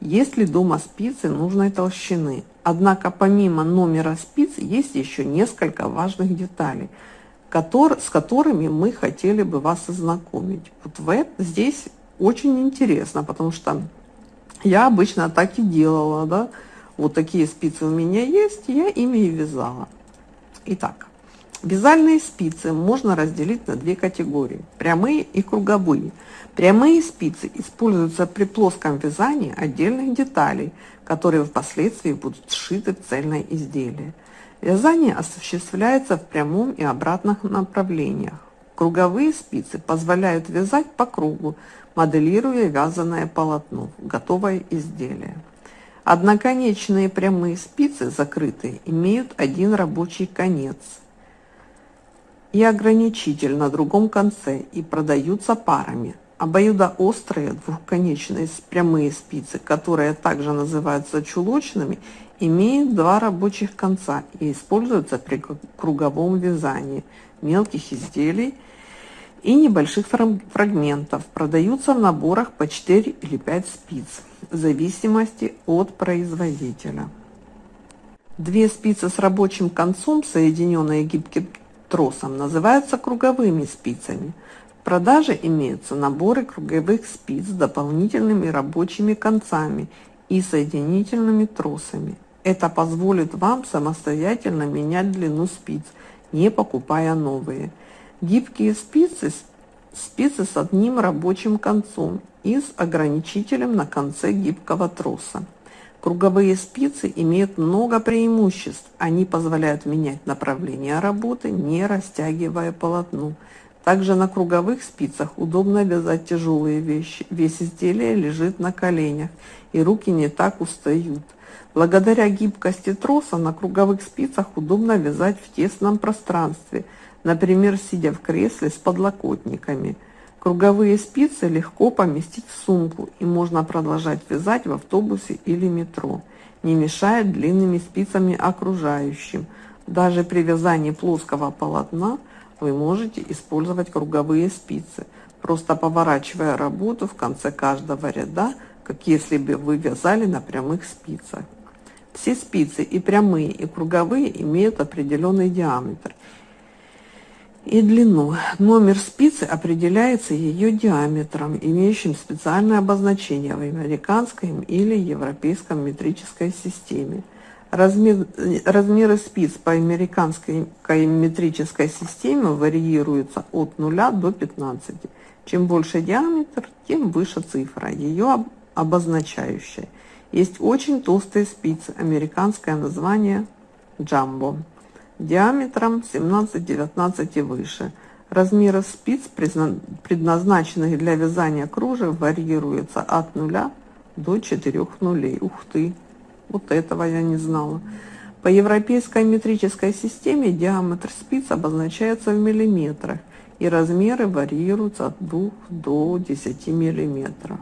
есть ли дома спицы нужной толщины. Однако помимо номера спиц есть еще несколько важных деталей, с которыми мы хотели бы вас ознакомить. Вот в, здесь очень интересно, потому что я обычно так и делала, да. Вот такие спицы у меня есть, я ими и вязала. Итак, вязальные спицы можно разделить на две категории – прямые и круговые. Прямые спицы используются при плоском вязании отдельных деталей, которые впоследствии будут сшиты в цельное изделие. Вязание осуществляется в прямом и обратных направлениях. Круговые спицы позволяют вязать по кругу, моделируя вязаное полотно, готовое изделие. Одноконечные прямые спицы, закрытые, имеют один рабочий конец и ограничитель на другом конце и продаются парами. Обоюдоострые двухконечные прямые спицы, которые также называются чулочными, имеют два рабочих конца и используются при круговом вязании мелких изделий и небольших фрагментов. Продаются в наборах по 4 или 5 спиц, в зависимости от производителя. Две спицы с рабочим концом, соединенные гибким тросом, называются круговыми спицами. В продаже имеются наборы круговых спиц с дополнительными рабочими концами и соединительными тросами. Это позволит вам самостоятельно менять длину спиц, не покупая новые. Гибкие спицы, спицы с одним рабочим концом и с ограничителем на конце гибкого троса. Круговые спицы имеют много преимуществ. Они позволяют менять направление работы, не растягивая полотно. Также на круговых спицах удобно вязать тяжелые вещи. Весь изделие лежит на коленях, и руки не так устают. Благодаря гибкости троса на круговых спицах удобно вязать в тесном пространстве – например, сидя в кресле с подлокотниками. Круговые спицы легко поместить в сумку и можно продолжать вязать в автобусе или метро, не мешая длинными спицами окружающим. Даже при вязании плоского полотна вы можете использовать круговые спицы, просто поворачивая работу в конце каждого ряда, как если бы вы вязали на прямых спицах. Все спицы, и прямые, и круговые, имеют определенный диаметр – и длину. Номер спицы определяется ее диаметром, имеющим специальное обозначение в американской или европейском метрической системе. Размер, размеры спиц по американской метрической системе варьируются от 0 до 15. Чем больше диаметр, тем выше цифра, ее обозначающая. Есть очень толстые спицы, американское название джамбо диаметром 17-19 и выше. Размеры спиц, предназначенных для вязания кружев, варьируются от нуля до 4 нулей. Ух ты, вот этого я не знала. По европейской метрической системе диаметр спиц обозначается в миллиметрах, и размеры варьируются от 2 до 10 миллиметров.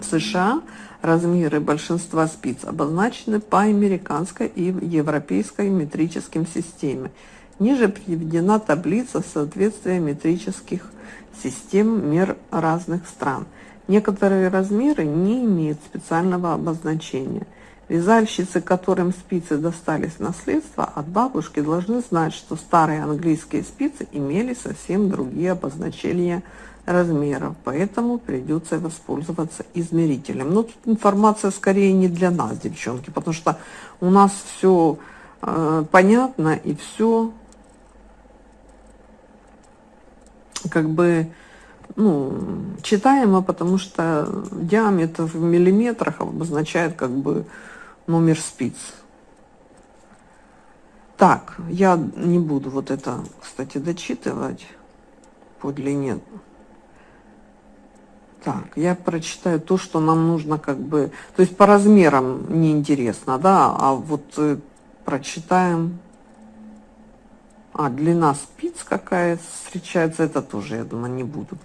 В США размеры большинства спиц обозначены по американской и европейской метрическим системе. Ниже приведена таблица соответствия метрических систем мер разных стран. Некоторые размеры не имеют специального обозначения. Вязальщицы, которым спицы достались в наследство от бабушки, должны знать, что старые английские спицы имели совсем другие обозначения размеров, поэтому придется воспользоваться измерителем. Но тут информация скорее не для нас, девчонки, потому что у нас все э, понятно и все как бы ну, читаемо, потому что диаметр в миллиметрах обозначает как бы номер спиц. Так, я не буду вот это, кстати, дочитывать по длине. Так, я прочитаю то, что нам нужно как бы... То есть по размерам неинтересно, да, а вот э, прочитаем а, длина спиц какая встречается, это тоже, я думаю, не буду.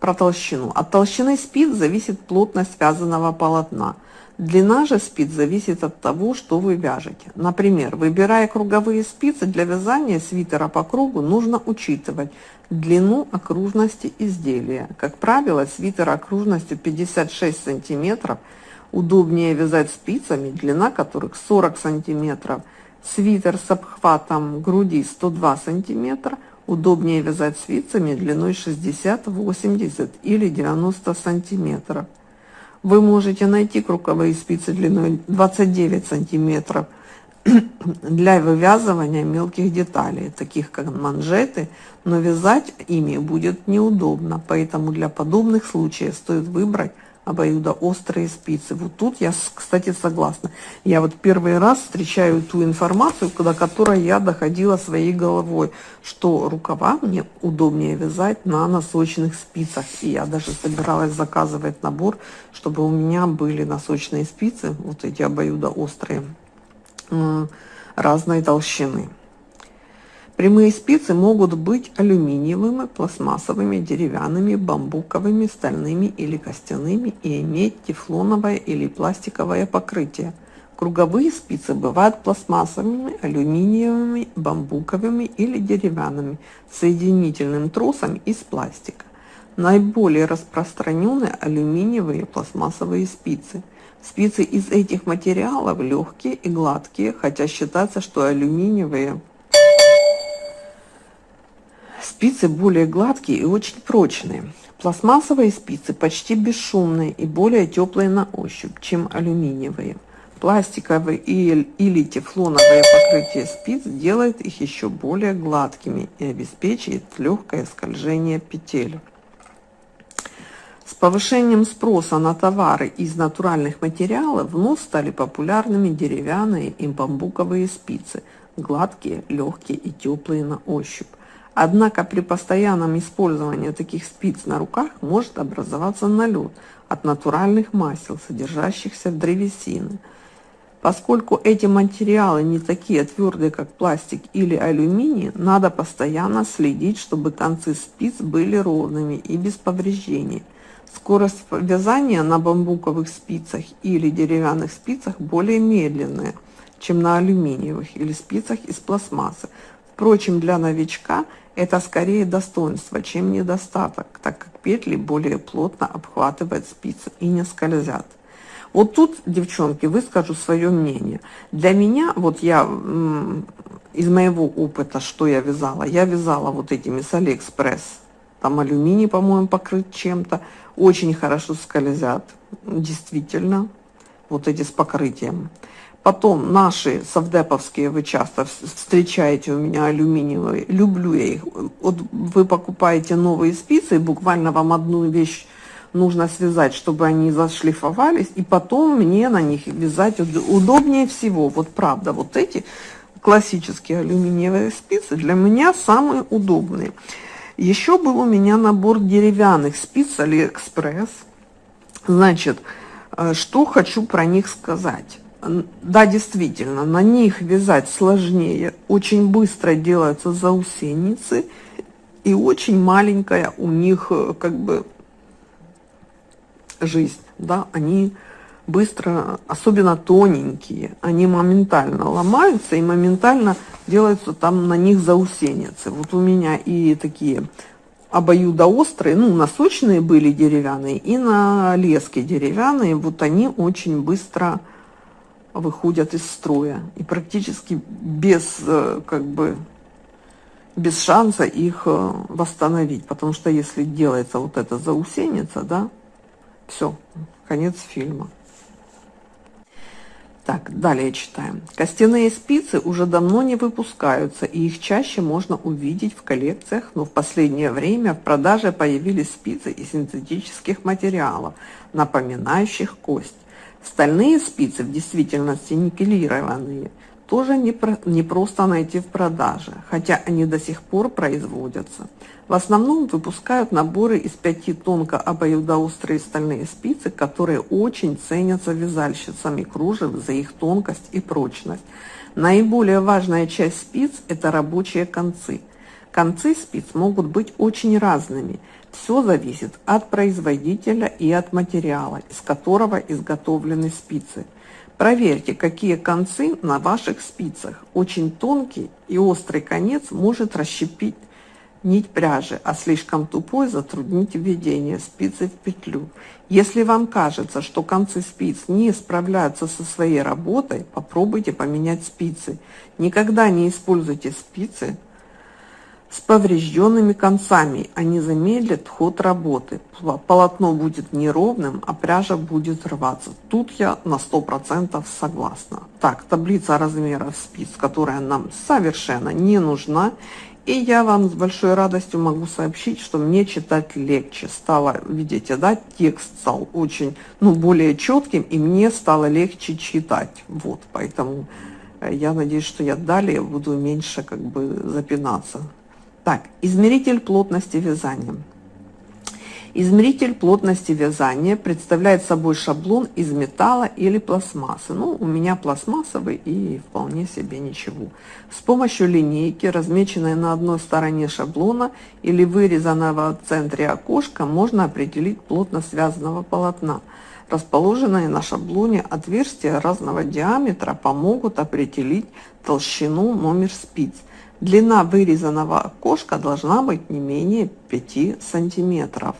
Про толщину. От толщины спиц зависит плотность связанного полотна. Длина же спиц зависит от того, что вы вяжете. Например, выбирая круговые спицы для вязания свитера по кругу, нужно учитывать длину окружности изделия. Как правило, свитер окружностью 56 сантиметров удобнее вязать спицами, длина которых 40 сантиметров – Свитер с обхватом груди 102 сантиметра. Удобнее вязать спицами длиной 60, 80 или 90 сантиметров. Вы можете найти круговые спицы длиной 29 сантиметров *clears throat* для вывязывания мелких деталей, таких как манжеты, но вязать ими будет неудобно, поэтому для подобных случаев стоит выбрать обоюдоострые спицы. Вот тут я, кстати, согласна. Я вот первый раз встречаю ту информацию, до которой я доходила своей головой, что рукава мне удобнее вязать на носочных спицах. И я даже собиралась заказывать набор, чтобы у меня были носочные спицы, вот эти обоюдоострые, разной толщины. Прямые спицы могут быть алюминиевыми, пластмассовыми, деревянными, бамбуковыми, стальными или костяными и иметь тефлоновое или пластиковое покрытие. Круговые спицы бывают пластмассовыми, алюминиевыми, бамбуковыми или деревянными, соединительным тросом из пластика. Наиболее распространены алюминиевые пластмассовые спицы. Спицы из этих материалов легкие и гладкие, хотя считается, что алюминиевые Спицы более гладкие и очень прочные. Пластмассовые спицы почти бесшумные и более теплые на ощупь, чем алюминиевые. Пластиковые или тефлоновое покрытие спиц делает их еще более гладкими и обеспечивает легкое скольжение петель. С повышением спроса на товары из натуральных материалов вновь стали популярными деревянные и бамбуковые спицы, гладкие, легкие и теплые на ощупь. Однако при постоянном использовании таких спиц на руках может образоваться налет от натуральных масел, содержащихся в древесине. Поскольку эти материалы не такие твердые, как пластик или алюминий, надо постоянно следить, чтобы концы спиц были ровными и без повреждений. Скорость вязания на бамбуковых спицах или деревянных спицах более медленная, чем на алюминиевых или спицах из пластмассы. Впрочем, для новичка – это скорее достоинство, чем недостаток, так как петли более плотно обхватывают спицы и не скользят. Вот тут, девчонки, выскажу свое мнение. Для меня, вот я из моего опыта, что я вязала, я вязала вот этими с Алиэкспресс. Там алюминий, по-моему, покрыт чем-то. Очень хорошо скользят, действительно, вот эти с покрытием. Потом наши совдеповские вы часто встречаете у меня алюминиевые. Люблю я их. Вот вы покупаете новые спицы, и буквально вам одну вещь нужно связать, чтобы они зашлифовались, и потом мне на них вязать удобнее всего. Вот правда, вот эти классические алюминиевые спицы для меня самые удобные. Еще был у меня набор деревянных спиц Алиэкспресс. Значит, э, что хочу про них сказать. Да, действительно, на них вязать сложнее, очень быстро делаются заусеницы, и очень маленькая у них э, как бы жизнь, да, они быстро, особенно тоненькие, они моментально ломаются и моментально делаются там на них заусеницы. Вот у меня и такие обоюдоострые, ну, носочные были деревянные, и на леске деревянные, вот они очень быстро выходят из строя. И практически без, э, как бы, без шанса их э, восстановить. Потому что если делается вот эта заусеница, да, все, конец фильма. Так, далее читаем. Костяные спицы уже давно не выпускаются, и их чаще можно увидеть в коллекциях, но в последнее время в продаже появились спицы из синтетических материалов, напоминающих кость. Стальные спицы в действительности никелированные – тоже не, про, не просто найти в продаже, хотя они до сих пор производятся. В основном выпускают наборы из пяти тонко обоюдоострые стальные спицы, которые очень ценятся вязальщицами кружев за их тонкость и прочность. Наиболее важная часть спиц – это рабочие концы. Концы спиц могут быть очень разными. Все зависит от производителя и от материала, из которого изготовлены спицы – Проверьте, какие концы на ваших спицах. Очень тонкий и острый конец может расщепить нить пряжи, а слишком тупой затруднить введение спицы в петлю. Если вам кажется, что концы спиц не справляются со своей работой, попробуйте поменять спицы. Никогда не используйте спицы с поврежденными концами. Они замедлят ход работы. Полотно будет неровным, а пряжа будет рваться. Тут я на 100% согласна. Так, таблица размеров спиц, которая нам совершенно не нужна. И я вам с большой радостью могу сообщить, что мне читать легче стало. Видите, да, текст стал очень, ну, более четким, и мне стало легче читать. Вот, поэтому э, я надеюсь, что я далее буду меньше как бы запинаться. Так, измеритель плотности вязания. Измеритель плотности вязания представляет собой шаблон из металла или пластмассы. Ну, у меня пластмассовый и вполне себе ничего. С помощью линейки, размеченной на одной стороне шаблона или вырезанного в центре окошка, можно определить плотность связанного полотна. Расположенные на шаблоне отверстия разного диаметра помогут определить толщину номер спиц – Длина вырезанного окошка должна быть не менее 5 сантиметров,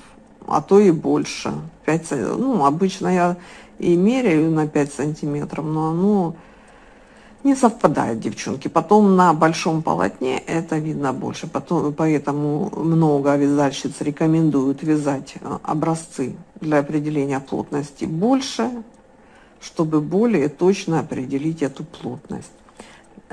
а то и больше. 5, ну, обычно я и меряю на 5 сантиметров, но оно не совпадает, девчонки. Потом на большом полотне это видно больше, потом, поэтому много вязальщиц рекомендуют вязать э, образцы для определения плотности больше, чтобы более точно определить эту плотность.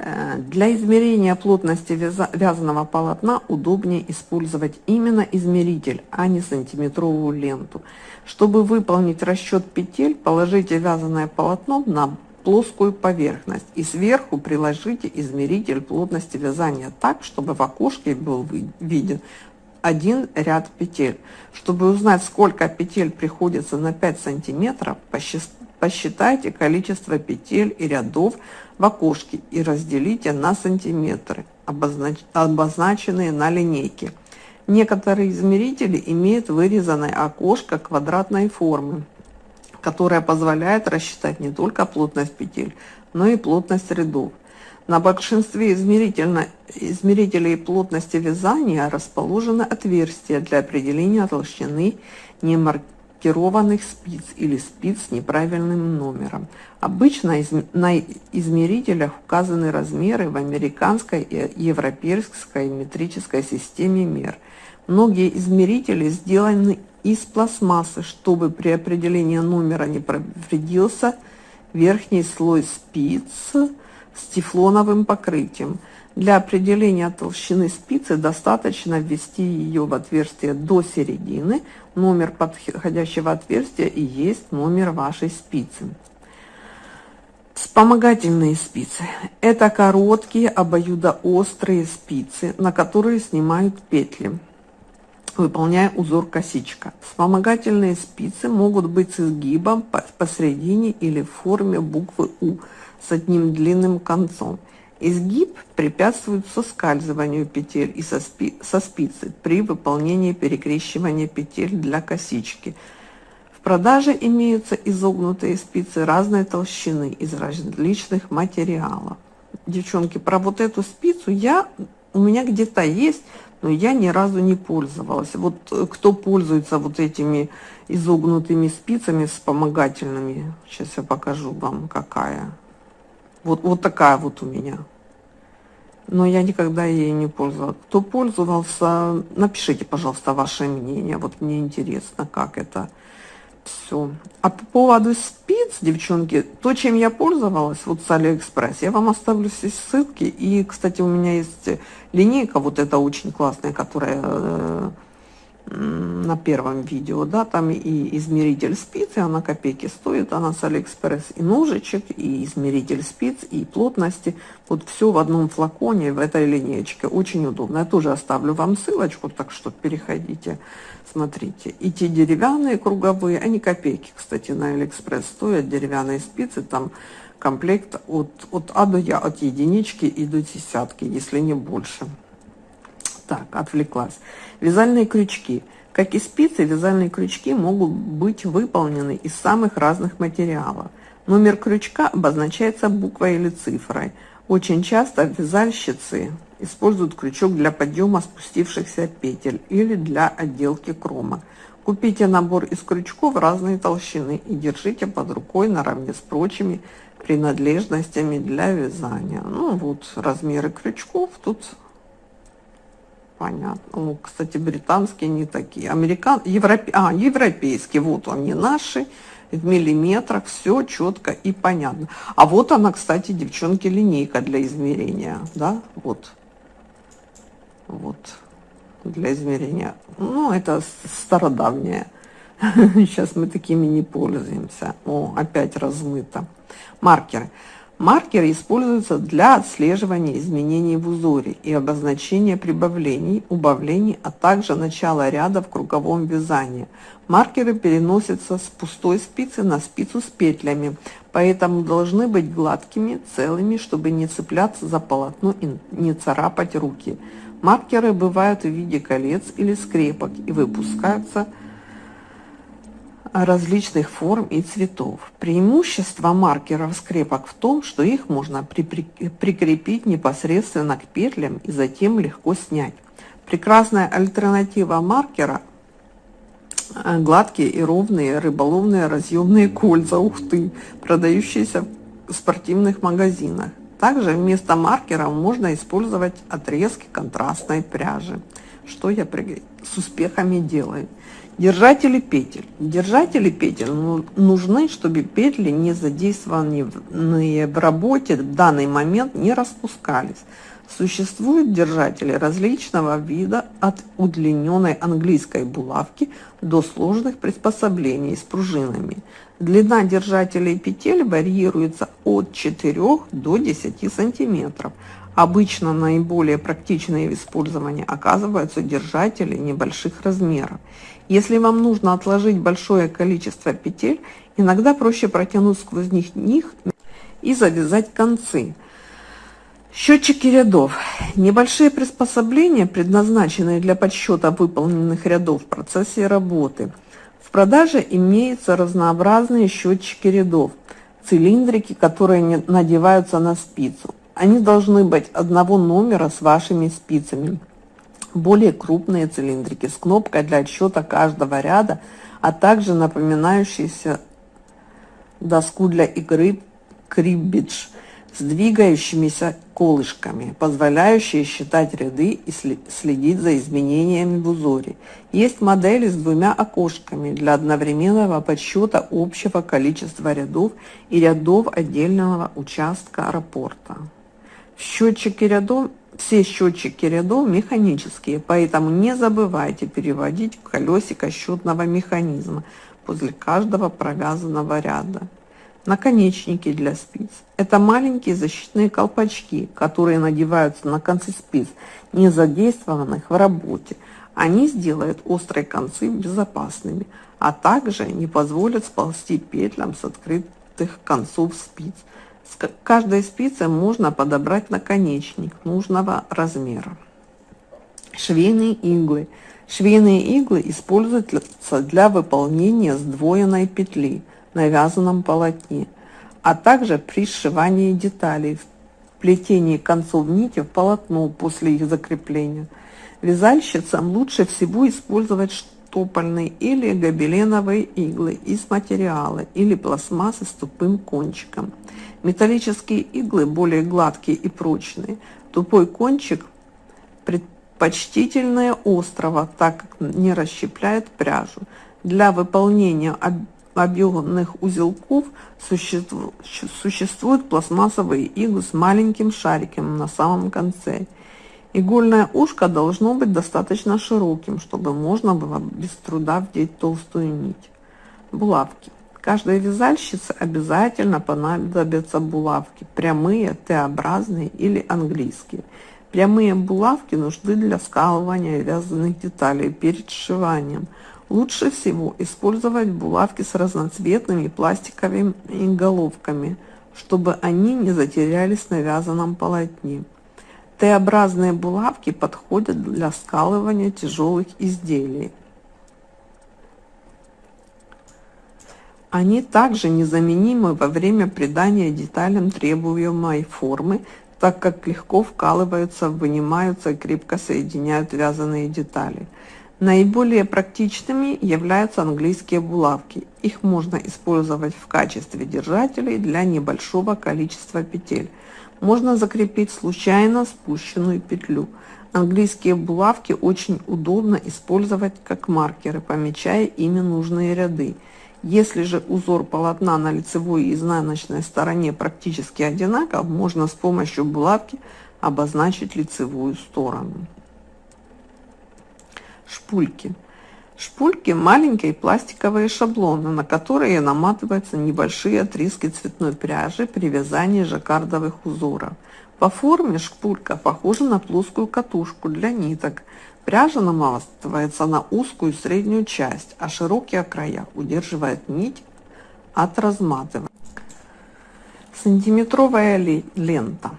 Э, для измерения плотности вязаного полотна удобнее использовать именно измеритель, а не сантиметровую ленту. Чтобы выполнить расчет петель, положите вязаное полотно на плоскую поверхность и сверху приложите измеритель плотности вязания так, чтобы в окошке был виден один ряд петель. Чтобы узнать, сколько петель приходится на 5 сантиметров, посчитайте количество петель и рядов в окошке и разделите на сантиметры, обознач... обозначенные на линейке. Некоторые измерители имеют вырезанное окошко квадратной формы, которое позволяет рассчитать не только плотность петель, но и плотность рядов. На большинстве измерителей плотности вязания расположены отверстия для определения толщины немаркированных маркированных спиц или спиц с неправильным номером. Обычно на измерителях указаны размеры в американской и европейской метрической системе мер. Многие измерители сделаны из пластмассы, чтобы при определении номера не повредился верхний слой спиц с тефлоновым покрытием. Для определения толщины спицы достаточно ввести ее в отверстие до середины. Номер подходящего отверстия и есть номер вашей спицы. Вспомогательные спицы. Это короткие обоюдоострые спицы, на которые снимают петли. выполняя узор косичка. Вспомогательные спицы могут быть с изгибом посередине или в форме буквы У с одним длинным концом. Изгиб препятствует соскальзыванию петель и со, спи со спицы при выполнении перекрещивания петель для косички. В продаже имеются изогнутые спицы разной толщины из различных материалов. Девчонки, про вот эту спицу я у меня где-то есть, но я ни разу не пользовалась. Вот э, кто пользуется вот этими изогнутыми спицами вспомогательными, сейчас я покажу вам, какая. Вот, вот такая вот у меня. Но я никогда ей не пользовалась. Кто пользовался, напишите, пожалуйста, ваше мнение. Вот мне интересно, как это все. А по поводу спиц, девчонки, то, чем я пользовалась, вот с Алиэкспресс, я вам оставлю все ссылки. И, кстати, у меня есть линейка, вот эта очень классная, которая э, на первом видео, да, там и измеритель спиц, и она копейки стоит, она с Алиэкспресс, и ножичек, и измеритель спиц, и плотности, вот все в одном флаконе, в этой линейке, очень удобно. Я тоже оставлю вам ссылочку, так что переходите, смотрите. И те деревянные круговые, они копейки, кстати, на Алиэкспресс стоят, деревянные спицы, там комплект от, от А до Я, от единички и до десятки, если не больше. Так, отвлеклась. Вязальные крючки. Как и спицы, вязальные крючки могут быть выполнены из самых разных материалов. Номер крючка обозначается буквой или цифрой. Очень часто вязальщицы используют крючок для подъема спустившихся петель или для отделки крома. Купите набор из крючков разной толщины и держите под рукой наравне с прочими принадлежностями для вязания. Ну вот размеры крючков тут Понятно. Ну, кстати, британские не такие. Американ... Европе... А, европейские. Вот они наши. В миллиметрах. Все четко и понятно. А вот она, кстати, девчонки, линейка для измерения. Да, вот. Вот. Для измерения. Ну, это стародавняя. *laughs* Сейчас мы такими не пользуемся. О, опять размыто. Маркеры. Маркеры используются для отслеживания изменений в узоре и обозначения прибавлений, убавлений, а также начала ряда в круговом вязании. Маркеры переносятся с пустой спицы на спицу с петлями, поэтому должны быть гладкими, целыми, чтобы не цепляться за полотно и не царапать руки. Маркеры бывают в виде колец или скрепок и выпускаются различных форм и цветов. Преимущество маркеров скрепок в том, что их можно при прикрепить непосредственно к петлям и затем легко снять. Прекрасная альтернатива маркера – гладкие и ровные рыболовные разъемные кольца, ух ты, продающиеся в спортивных магазинах. Также вместо маркеров можно использовать отрезки контрастной пряжи, что я с успехами делаю. Держатели петель. Держатели петель ну, нужны, чтобы петли, не задействованные в работе в данный момент, не распускались. Существуют держатели различного вида от удлиненной английской булавки до сложных приспособлений с пружинами. Длина держателей петель варьируется от 4 до 10 сантиметров. Обычно наиболее практичные в использовании оказываются держатели небольших размеров. Если вам нужно отложить большое количество петель, иногда проще протянуть сквозь них них и завязать концы. Счетчики рядов. Небольшие приспособления, предназначенные для подсчета выполненных рядов в процессе работы. В продаже имеются разнообразные счетчики рядов, цилиндрики, которые надеваются на спицу. Они должны быть одного номера с вашими спицами более крупные цилиндрики с кнопкой для отсчета каждого ряда, а также напоминающиеся доску для игры криббидж с двигающимися колышками, позволяющие считать ряды и следить за изменениями в узоре. Есть модели с двумя окошками для одновременного подсчета общего количества рядов и рядов отдельного участка аэропорта. Счетчики рядов все счетчики рядов механические, поэтому не забывайте переводить колесико счетного механизма после каждого провязанного ряда. Наконечники для спиц. Это маленькие защитные колпачки, которые надеваются на концы спиц, не задействованных в работе. Они сделают острые концы безопасными, а также не позволят сползти петлям с открытых концов спиц. С каждой спицы можно подобрать наконечник нужного размера. Швейные иглы. Швейные иглы используются для выполнения сдвоенной петли на вязаном полотне, а также при сшивании деталей, плетении концов нити в полотно после их закрепления. Вязальщицам лучше всего использовать штопольные или гобеленовые иглы из материала или пластмассы с тупым кончиком. Металлические иглы более гладкие и прочные. Тупой кончик предпочтительнее острого, так как не расщепляет пряжу. Для выполнения объемных узелков существуют пластмассовые иглы с маленьким шариком на самом конце. Игольное ушко должно быть достаточно широким, чтобы можно было без труда вдеть толстую нить. Булавки. Каждой вязальщице обязательно понадобятся булавки, прямые, Т-образные или английские. Прямые булавки нужны для скалывания вязаных деталей перед сшиванием. Лучше всего использовать булавки с разноцветными пластиковыми головками, чтобы они не затерялись на вязаном полотне. Т-образные булавки подходят для скалывания тяжелых изделий. Они также незаменимы во время придания деталям требуемой формы, так как легко вкалываются, вынимаются и крепко соединяют вязаные детали. Наиболее практичными являются английские булавки. Их можно использовать в качестве держателей для небольшого количества петель. Можно закрепить случайно спущенную петлю. Английские булавки очень удобно использовать как маркеры, помечая ими нужные ряды. Если же узор полотна на лицевой и изнаночной стороне практически одинаков, можно с помощью булавки обозначить лицевую сторону. Шпульки. Шпульки – маленькие пластиковые шаблоны, на которые наматываются небольшие отрезки цветной пряжи при вязании жаккардовых узоров. По форме шпулька похожа на плоскую катушку для ниток – Пряжа наматывается на узкую среднюю часть, а широкие края удерживают нить от разматывания. Сантиметровая лента.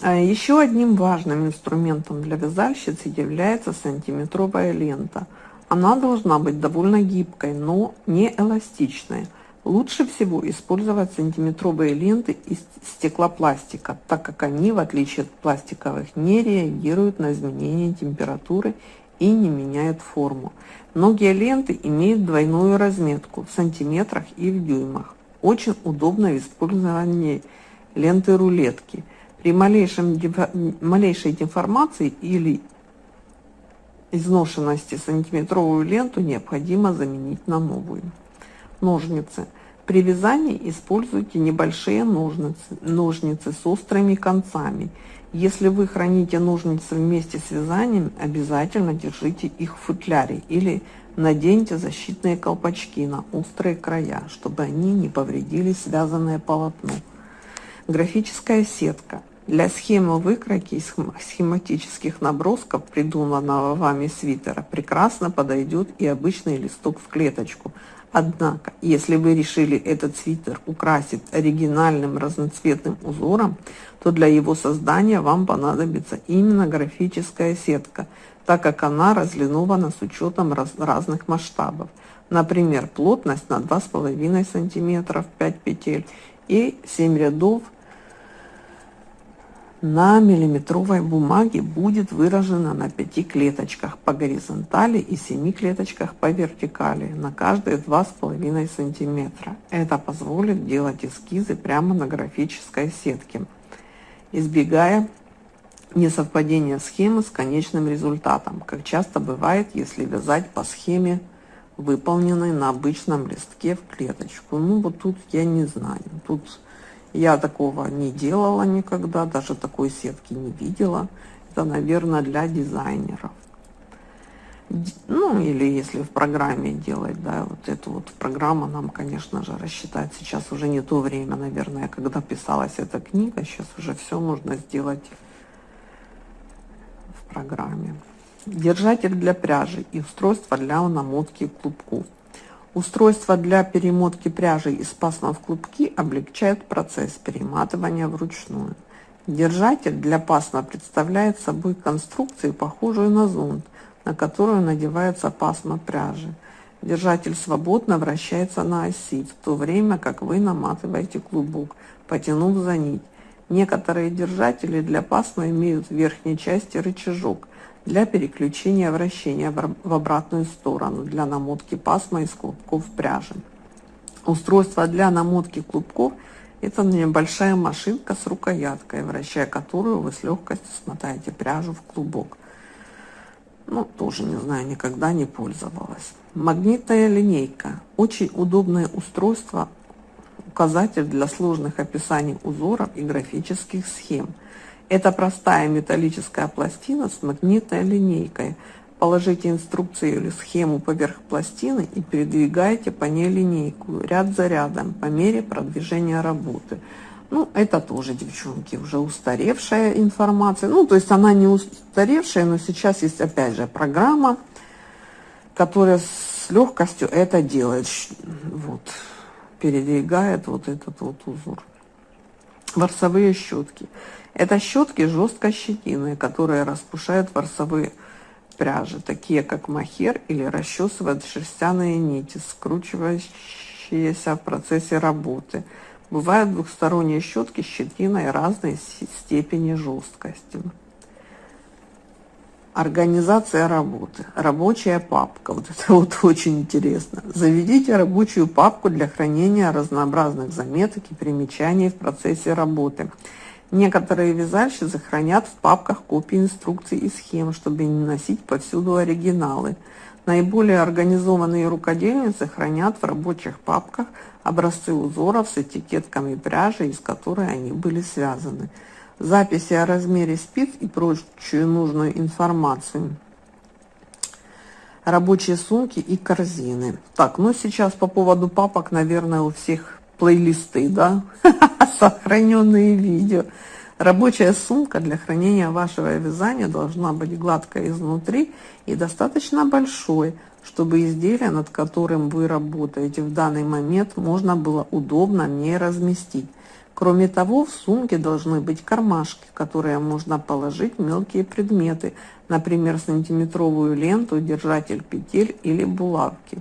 А еще одним важным инструментом для вязальщицы является сантиметровая лента. Она должна быть довольно гибкой, но не эластичной. Лучше всего использовать сантиметровые ленты из стеклопластика, так как они, в отличие от пластиковых, не реагируют на изменение температуры и не меняют форму. Многие ленты имеют двойную разметку в сантиметрах и в дюймах. Очень удобно в использовании ленты рулетки. При малейшем, малейшей деформации или изношенности сантиметровую ленту необходимо заменить на новую. Ножницы. При вязании используйте небольшие ножницы, ножницы с острыми концами если вы храните ножницы вместе с вязанием, обязательно держите их в футляре или наденьте защитные колпачки на острые края, чтобы они не повредили связанное полотно. Графическая сетка. Для схемы выкройки и схематических набросков придуманного вами свитера прекрасно подойдет и обычный листок в клеточку – Однако, если вы решили этот свитер украсить оригинальным разноцветным узором, то для его создания вам понадобится именно графическая сетка, так как она разлинована с учетом раз, разных масштабов. Например, плотность на 2,5 см 5 петель и 7 рядов на миллиметровой бумаге будет выражено на 5 клеточках по горизонтали и 7 клеточках по вертикали на каждые 2,5 сантиметра. Это позволит делать эскизы прямо на графической сетке, избегая несовпадения схемы с конечным результатом, как часто бывает, если вязать по схеме, выполненной на обычном листке в клеточку. Ну вот тут я не знаю, тут я такого не делала никогда, даже такой сетки не видела. Это, наверное, для дизайнеров. Ну, или если в программе делать, да, вот эту вот программу нам, конечно же, рассчитать. Сейчас уже не то время, наверное, когда писалась эта книга. Сейчас уже все можно сделать в программе. держатель для пряжи и устройство для намотки клубков. Устройство для перемотки пряжи из пасма в клубки облегчает процесс перематывания вручную. Держатель для пасма представляет собой конструкцию, похожую на зонт, на которую надевается пасма пряжи. Держатель свободно вращается на оси, в то время как вы наматываете клубок, потянув за нить. Некоторые держатели для пасма имеют в верхней части рычажок для переключения вращения в обратную сторону для намотки пасма из клубков пряжи. Устройство для намотки клубков – это небольшая машинка с рукояткой, вращая которую вы с легкостью смотаете пряжу в клубок. Ну, тоже не знаю, никогда не пользовалась. Магнитная линейка. Очень удобное устройство, указатель для сложных описаний узоров и графических схем. Это простая металлическая пластина с магнитной линейкой. Положите инструкцию или схему поверх пластины и передвигайте по ней линейку ряд за рядом по мере продвижения работы. Ну, это тоже, девчонки, уже устаревшая информация. Ну, то есть она не устаревшая, но сейчас есть, опять же, программа, которая с легкостью это делает. Вот, передвигает вот этот вот узор. Ворсовые щетки. Это щетки жестко щетиные, которые распушают ворсовые пряжи, такие как махер или расчесывают шерстяные нити, скручивающиеся в процессе работы. Бывают двухсторонние щетки с щетиной разной степени жесткости. Организация работы. Рабочая папка. Вот это *laughs* вот очень интересно. Заведите рабочую папку для хранения разнообразных заметок и примечаний в процессе работы. Некоторые вязальщицы хранят в папках копии инструкций и схем, чтобы не носить повсюду оригиналы. Наиболее организованные рукодельницы хранят в рабочих папках образцы узоров с этикетками пряжи, из которой они были связаны, записи о размере спиц и прочую нужную информацию, рабочие сумки и корзины. Так, ну сейчас по поводу папок, наверное, у всех плейлисты, да, *laughs* сохраненные видео. Рабочая сумка для хранения вашего вязания должна быть гладкой изнутри и достаточно большой, чтобы изделие, над которым вы работаете в данный момент, можно было удобно в ней разместить. Кроме того, в сумке должны быть кармашки, в которые можно положить мелкие предметы, например, сантиметровую ленту, держатель петель или булавки.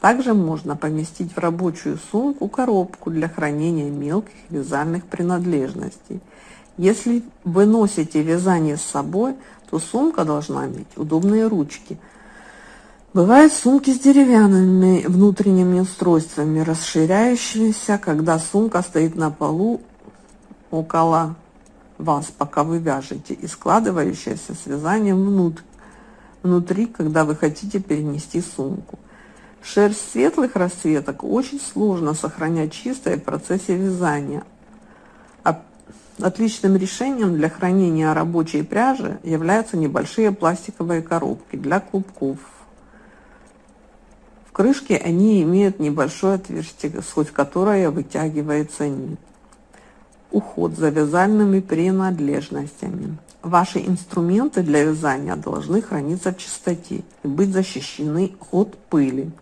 Также можно поместить в рабочую сумку коробку для хранения мелких вязальных принадлежностей. Если вы носите вязание с собой, то сумка должна иметь удобные ручки. Бывают сумки с деревянными внутренними устройствами, расширяющимися, когда сумка стоит на полу около вас, пока вы вяжете, и складывающаяся с вязанием внутри, когда вы хотите перенести сумку. Шерсть светлых расцветок очень сложно сохранять чистой в процессе вязания, Отличным решением для хранения рабочей пряжи являются небольшие пластиковые коробки для клубков. В крышке они имеют небольшое отверстие, сквозь которое вытягивается нить. Уход за вязальными принадлежностями. Ваши инструменты для вязания должны храниться в чистоте и быть защищены от пыли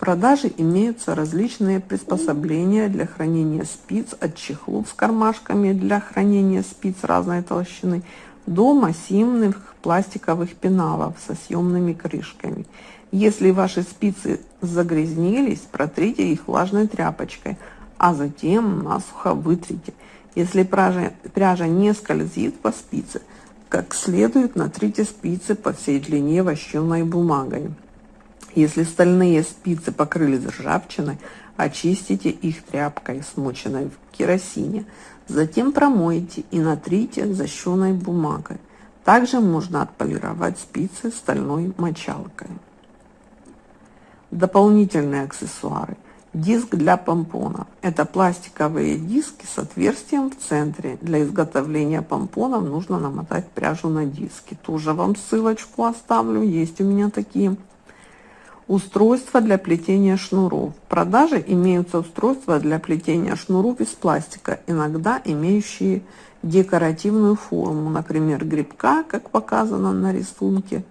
продаже имеются различные приспособления для хранения спиц от чехлов с кармашками для хранения спиц разной толщины до массивных пластиковых пеналов со съемными крышками. Если ваши спицы загрязнились, протрите их влажной тряпочкой, а затем насухо вытрите. Если пряжа, пряжа не скользит по спице, как следует натрите спицы по всей длине вощеной бумагой. Если стальные спицы покрылись ржавчиной, очистите их тряпкой, смоченной в керосине. Затем промойте и натрите защеной бумагой. Также можно отполировать спицы стальной мочалкой. Дополнительные аксессуары. Диск для помпонов. Это пластиковые диски с отверстием в центре. Для изготовления помпонов нужно намотать пряжу на диски. Тоже вам ссылочку оставлю. Есть у меня такие Устройства для плетения шнуров. В продаже имеются устройства для плетения шнуров из пластика, иногда имеющие декоративную форму, например, грибка, как показано на рисунке,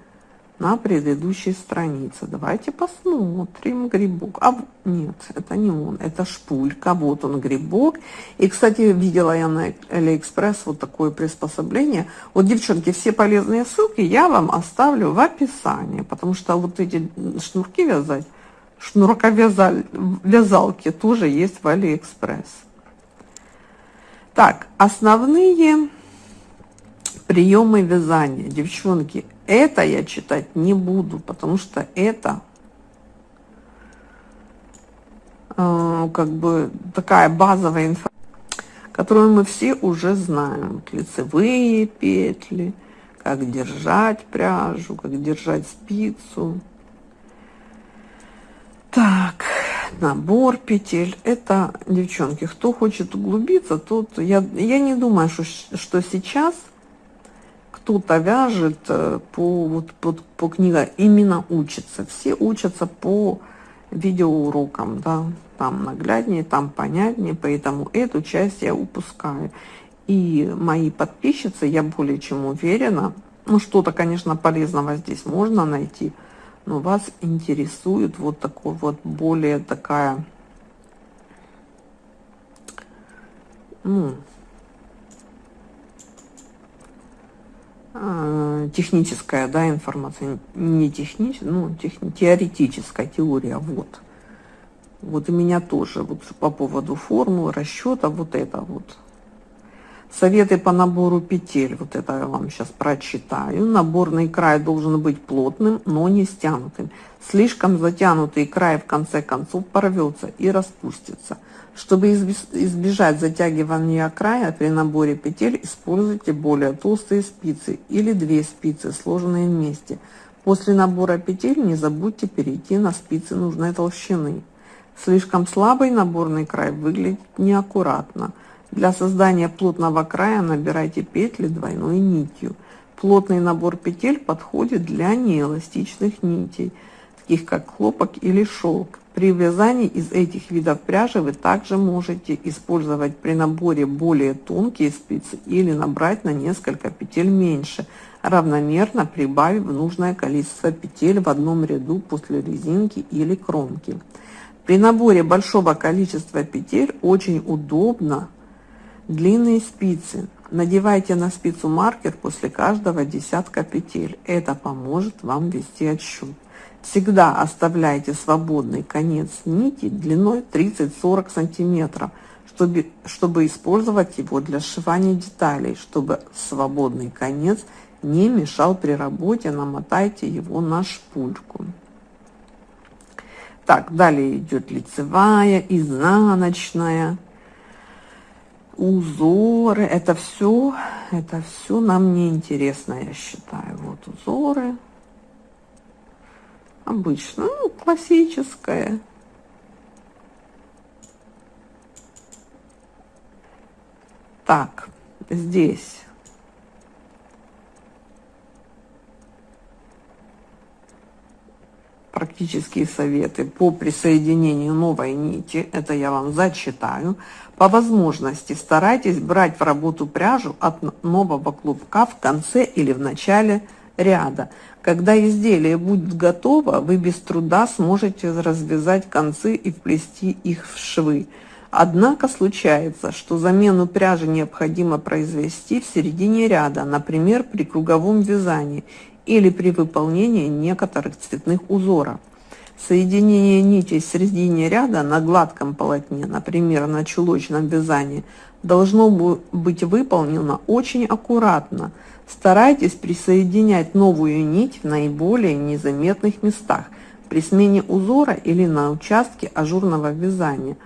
на предыдущей странице. Давайте посмотрим. Грибок. А нет, это не он, это шпулька. Вот он грибок. И, кстати, видела я на Алиэкспресс вот такое приспособление. Вот, девчонки, все полезные ссылки я вам оставлю в описании, потому что вот эти шнурки вязать, шнурковязалки тоже есть в Алиэкспресс. Так, основные приемы вязания, девчонки, это я читать не буду, потому что это э, как бы такая базовая информация, которую мы все уже знаем. Лицевые петли, как держать пряжу, как держать спицу. Так, набор петель. Это, девчонки, кто хочет углубиться, тот... Я, я не думаю, что, что сейчас кто-то вяжет э, по, вот, по, по книге, именно учится. Все учатся по видеоурокам, да, там нагляднее, там понятнее, поэтому эту часть я упускаю. И мои подписчицы, я более чем уверена, ну что-то, конечно, полезного здесь можно найти, но вас интересует вот такой вот более такая, ну, техническая, да, информация, не техническая, ну, техни, теоретическая теория, вот. Вот и меня тоже, вот по поводу формул, расчета, вот это вот. Советы по набору петель, вот это я вам сейчас прочитаю. Наборный край должен быть плотным, но не стянутым. Слишком затянутый край в конце концов порвется и распустится. Чтобы избежать затягивания края при наборе петель, используйте более толстые спицы или две спицы, сложенные вместе. После набора петель не забудьте перейти на спицы нужной толщины. Слишком слабый наборный край выглядит неаккуратно. Для создания плотного края набирайте петли двойной нитью. Плотный набор петель подходит для неэластичных нитей, таких как хлопок или шелк. При вязании из этих видов пряжи вы также можете использовать при наборе более тонкие спицы или набрать на несколько петель меньше, равномерно прибавив нужное количество петель в одном ряду после резинки или кромки. При наборе большого количества петель очень удобно длинные спицы. Надевайте на спицу маркер после каждого десятка петель. Это поможет вам вести отсчет. Всегда оставляйте свободный конец нити длиной 30-40 сантиметров, чтобы, чтобы использовать его для сшивания деталей, чтобы свободный конец не мешал при работе, намотайте его на шпульку. Так, далее идет лицевая, изнаночная, узоры. Это все, это все нам не интересно, я считаю. Вот узоры обычно, ну, классическая. Так, здесь практические советы по присоединению новой нити. Это я вам зачитаю. По возможности старайтесь брать в работу пряжу от нового клубка в конце или в начале ряда. Когда изделие будет готово, вы без труда сможете развязать концы и вплести их в швы. Однако случается, что замену пряжи необходимо произвести в середине ряда, например, при круговом вязании или при выполнении некоторых цветных узоров. Соединение нитей в середине ряда на гладком полотне, например, на чулочном вязании, должно быть выполнено очень аккуратно – Старайтесь присоединять новую нить в наиболее незаметных местах при смене узора или на участке ажурного вязания.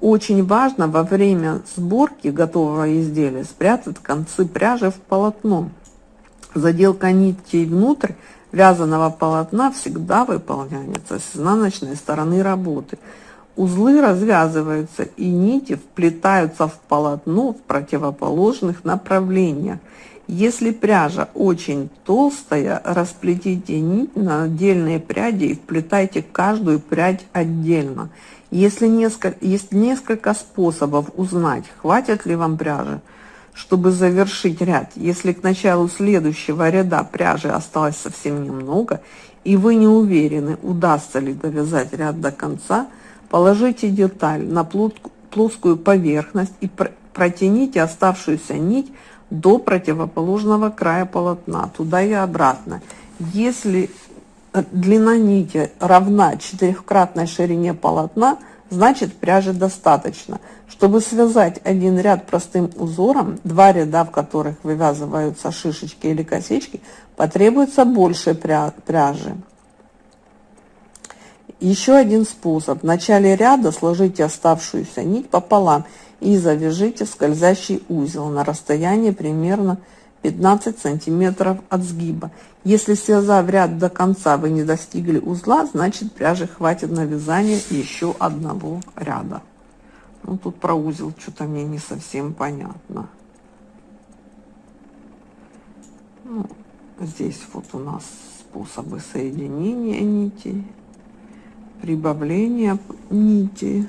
Очень важно во время сборки готового изделия спрятать концы пряжи в полотно. Заделка нитей внутрь вязаного полотна всегда выполняется с изнаночной стороны работы. Узлы развязываются и нити вплетаются в полотно в противоположных направлениях. Если пряжа очень толстая, расплетите нить на отдельные пряди и вплетайте каждую прядь отдельно. Если несколько, есть несколько способов узнать, хватит ли вам пряжи, чтобы завершить ряд. Если к началу следующего ряда пряжи осталось совсем немного, и вы не уверены, удастся ли довязать ряд до конца, положите деталь на плоскую поверхность и протяните оставшуюся нить до противоположного края полотна, туда и обратно. Если э, длина нити равна четырехкратной ширине полотна, значит пряжи достаточно. Чтобы связать один ряд простым узором, два ряда, в которых вывязываются шишечки или косички, потребуется больше пряжи. Еще один способ. В начале ряда сложите оставшуюся нить пополам и завяжите скользящий узел на расстоянии примерно 15 сантиметров от сгиба. Если связав ряд до конца вы не достигли узла, значит пряжи хватит на вязание еще одного ряда. Ну тут про узел что-то мне не совсем понятно. Ну, здесь вот у нас способы соединения нитей, прибавления нити.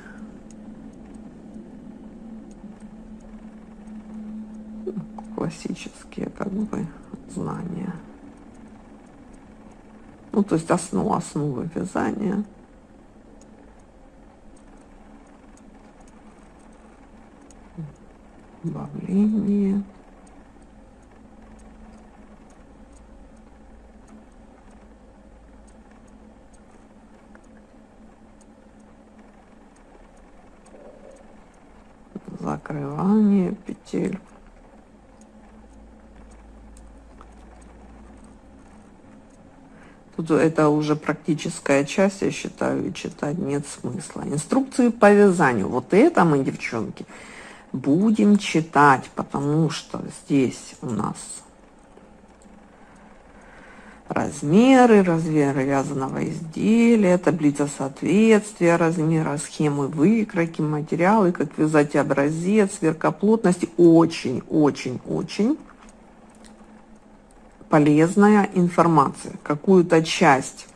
Классические как бы знания. Ну, то есть основу, основы вязания. Добавление. закрывание петель Это уже практическая часть, я считаю, и читать нет смысла. Инструкции по вязанию. Вот это мы, девчонки, будем читать, потому что здесь у нас размеры, размеры вязаного изделия, таблица соответствия, размера, схемы выкройки, материалы, как вязать образец, сверкоплотности. Очень, очень, очень полезная информация. Какую-то часть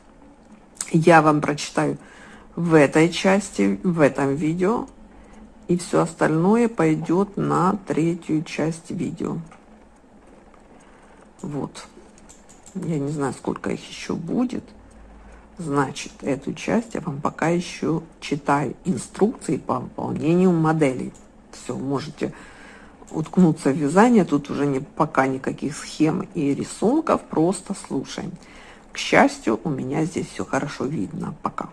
я вам прочитаю в этой части, в этом видео, и все остальное пойдет на третью часть видео. Вот. Я не знаю, сколько их еще будет. Значит, эту часть я вам пока еще читаю инструкции по выполнению моделей. Все, можете уткнуться в вязание, тут уже не, пока никаких схем и рисунков, просто слушаем. К счастью, у меня здесь все хорошо видно пока.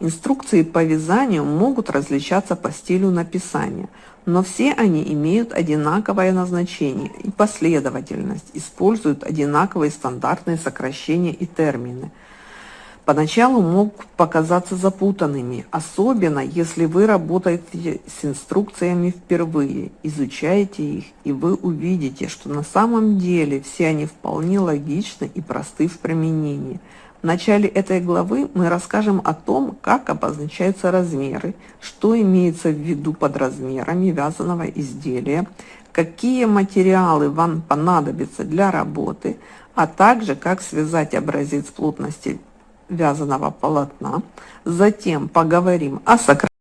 Инструкции по вязанию могут различаться по стилю написания, но все они имеют одинаковое назначение и последовательность, используют одинаковые стандартные сокращения и термины – поначалу могут показаться запутанными, особенно если вы работаете с инструкциями впервые, изучаете их, и вы увидите, что на самом деле все они вполне логичны и просты в применении. В начале этой главы мы расскажем о том, как обозначаются размеры, что имеется в виду под размерами вязаного изделия, какие материалы вам понадобятся для работы, а также как связать образец плотности вязаного полотна. Затем поговорим о сокращении.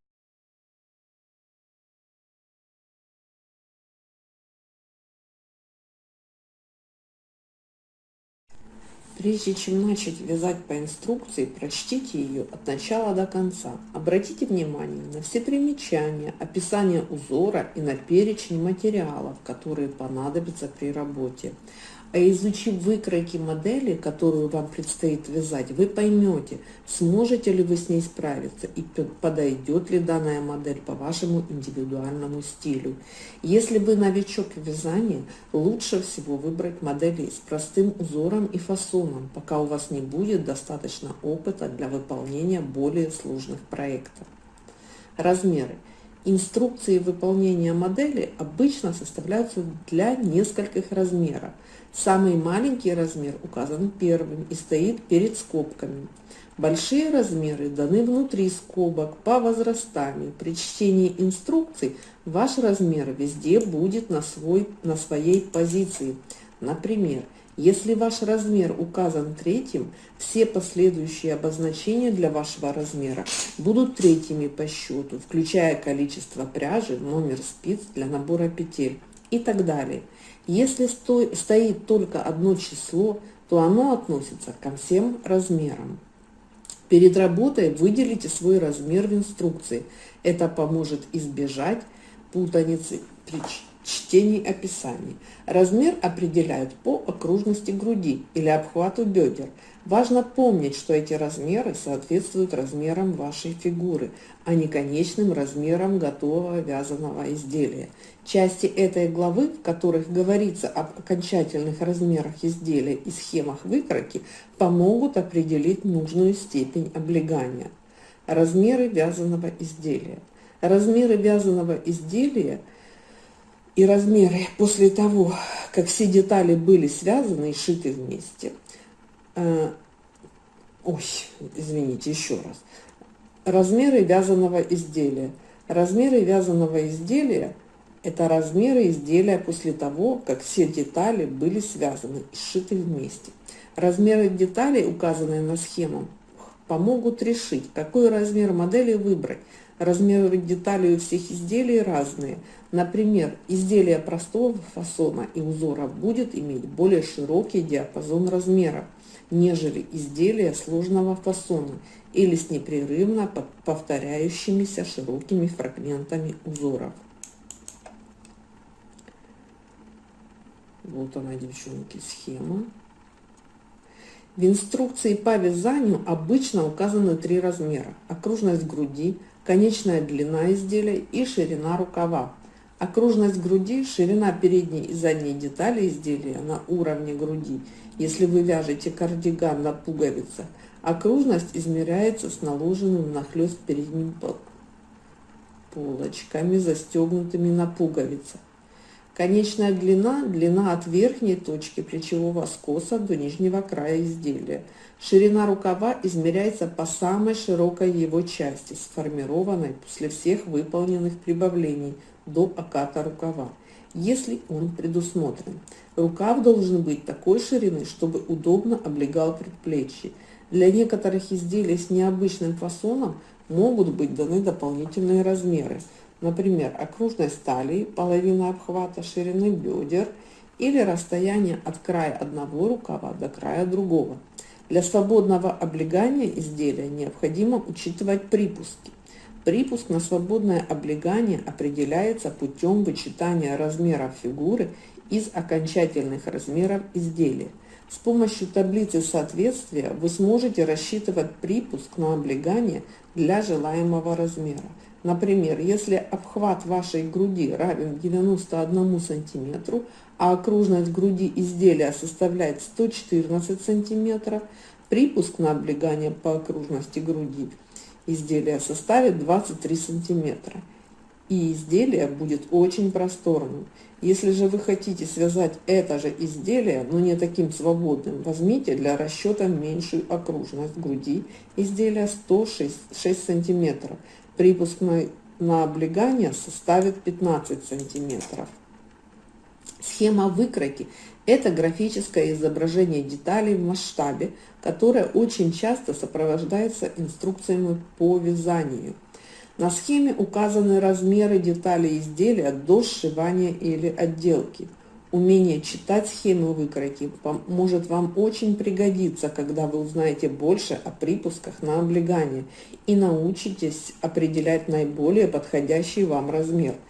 Прежде чем начать вязать по инструкции, прочтите ее от начала до конца. Обратите внимание на все примечания, описание узора и на перечень материалов, которые понадобятся при работе. А изучив выкройки модели, которую вам предстоит вязать, вы поймете, сможете ли вы с ней справиться и подойдет ли данная модель по вашему индивидуальному стилю. Если вы новичок в вязании, лучше всего выбрать модели с простым узором и фасоном, пока у вас не будет достаточно опыта для выполнения более сложных проектов. Размеры. Инструкции выполнения модели обычно составляются для нескольких размеров. Самый маленький размер указан первым и стоит перед скобками. Большие размеры даны внутри скобок по возрастанию. При чтении инструкций ваш размер везде будет на, свой, на своей позиции. Например, если ваш размер указан третьим, все последующие обозначения для вашего размера будут третьими по счету, включая количество пряжи, номер спиц для набора петель и так далее. Если стоит только одно число, то оно относится ко всем размерам. Перед работой выделите свой размер в инструкции. Это поможет избежать путаницы при чтении описаний. Размер определяют по окружности груди или обхвату бедер. Важно помнить, что эти размеры соответствуют размерам вашей фигуры, а не конечным размерам готового вязаного изделия. Части этой главы, в которых говорится об окончательных размерах изделия и схемах выкройки, помогут определить нужную степень облегания. Размеры вязаного изделия. Размеры вязаного изделия и размеры после того, как все детали были связаны и шиты вместе – Э, ой, извините, еще раз. Размеры вязаного изделия. Размеры вязаного изделия – это размеры изделия после того, как все детали были связаны и сшиты вместе. Размеры деталей, указанные на схему, помогут решить, какой размер модели выбрать. Размеры деталей у всех изделий разные. Например, изделие простого фасона и узора будет иметь более широкий диапазон размеров нежели изделия сложного фасона или с непрерывно повторяющимися широкими фрагментами узоров. Вот она, девчонки, схема. В инструкции по вязанию обычно указаны три размера. Окружность груди, конечная длина изделия и ширина рукава. Окружность груди, ширина передней и задней детали изделия на уровне груди – если вы вяжете кардиган на пуговицах, окружность измеряется с наложенным нахлест передним полочками, застегнутыми на пуговицах. Конечная длина – длина от верхней точки плечевого скоса до нижнего края изделия. Ширина рукава измеряется по самой широкой его части, сформированной после всех выполненных прибавлений до оката рукава если он предусмотрен. Рукав должен быть такой ширины, чтобы удобно облегал предплечье. Для некоторых изделий с необычным фасоном могут быть даны дополнительные размеры. Например, окружность талии, половина обхвата ширины бедер или расстояние от края одного рукава до края другого. Для свободного облегания изделия необходимо учитывать припуски. Припуск на свободное облегание определяется путем вычитания размеров фигуры из окончательных размеров изделия. С помощью таблицы соответствия вы сможете рассчитывать припуск на облегание для желаемого размера. Например, если обхват вашей груди равен 91 см, а окружность груди изделия составляет 114 см, припуск на облегание по окружности груди – изделия составит 23 сантиметра. И изделие будет очень просторным. Если же вы хотите связать это же изделие, но не таким свободным, возьмите для расчета меньшую окружность груди изделия 106 6 сантиметров. Припуск на, на облегание составит 15 сантиметров. Схема выкройки – это графическое изображение деталей в масштабе, которое очень часто сопровождается инструкциями по вязанию. На схеме указаны размеры деталей изделия до сшивания или отделки. Умение читать схемы выкройки может вам очень пригодиться, когда вы узнаете больше о припусках на облегание и научитесь определять наиболее подходящий вам размер –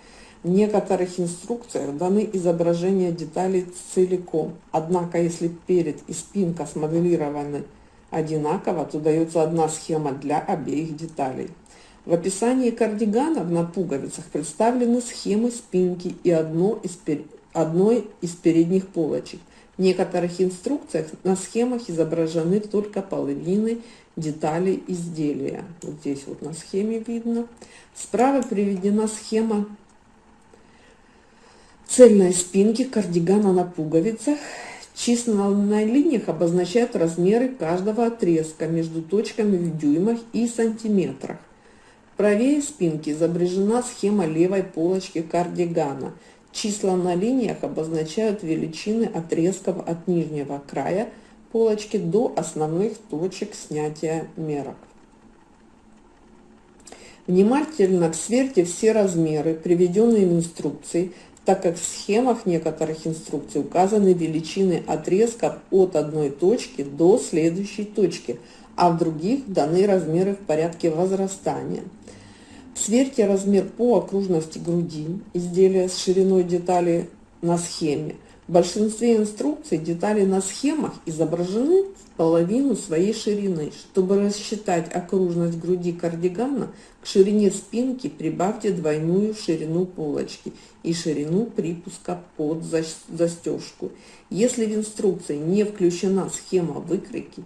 в некоторых инструкциях даны изображения деталей целиком, однако если перед и спинка смоделированы одинаково, то дается одна схема для обеих деталей. В описании кардиганов на пуговицах представлены схемы спинки и одно из пер... одной из передних полочек. В некоторых инструкциях на схемах изображены только половины деталей изделия. Вот здесь вот на схеме видно. Справа приведена схема цельной спинки кардигана на пуговицах. Числа на линиях обозначают размеры каждого отрезка между точками в дюймах и сантиметрах. Правее спинки изображена схема левой полочки кардигана. Числа на линиях обозначают величины отрезков от нижнего края полочки до основных точек снятия мерок. Внимательно сверьте все размеры, приведенные в инструкции, так как в схемах некоторых инструкций указаны величины отрезков от одной точки до следующей точки, а в других даны размеры в порядке возрастания. Сверьте размер по окружности груди изделия с шириной детали на схеме. В большинстве инструкций детали на схемах изображены в половину своей ширины. Чтобы рассчитать окружность груди кардигана, к ширине спинки прибавьте двойную ширину полочки и ширину припуска под застежку. Если в инструкции не включена схема выкройки,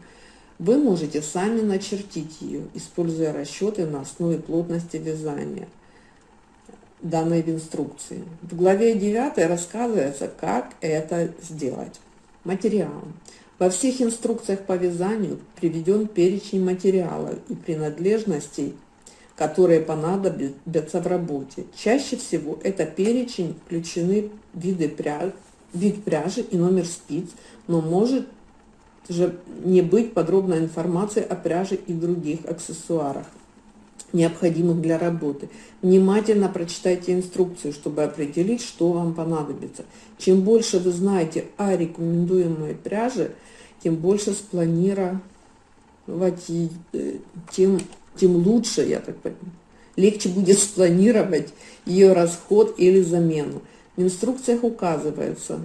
вы можете сами начертить ее, используя расчеты на основе плотности вязания данной в инструкции. В главе 9 рассказывается, как это сделать. Материал. Во всех инструкциях по вязанию приведен перечень материалов и принадлежностей, которые понадобятся в работе. Чаще всего это перечень включены виды пряжи, вид пряжи и номер спиц, но может же не быть подробной информации о пряже и других аксессуарах необходимых для работы. Внимательно прочитайте инструкцию, чтобы определить, что вам понадобится. Чем больше вы знаете о рекомендуемой пряже, тем больше спланировать, э, тем, тем лучше, я так понимаю. Легче будет спланировать ее расход или замену. В инструкциях указывается,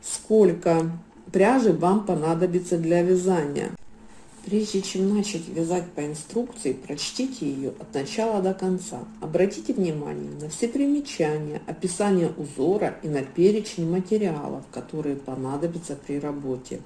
сколько пряжи вам понадобится для вязания. Прежде чем начать вязать по инструкции, прочтите ее от начала до конца. Обратите внимание на все примечания, описание узора и на перечень материалов, которые понадобятся при работе.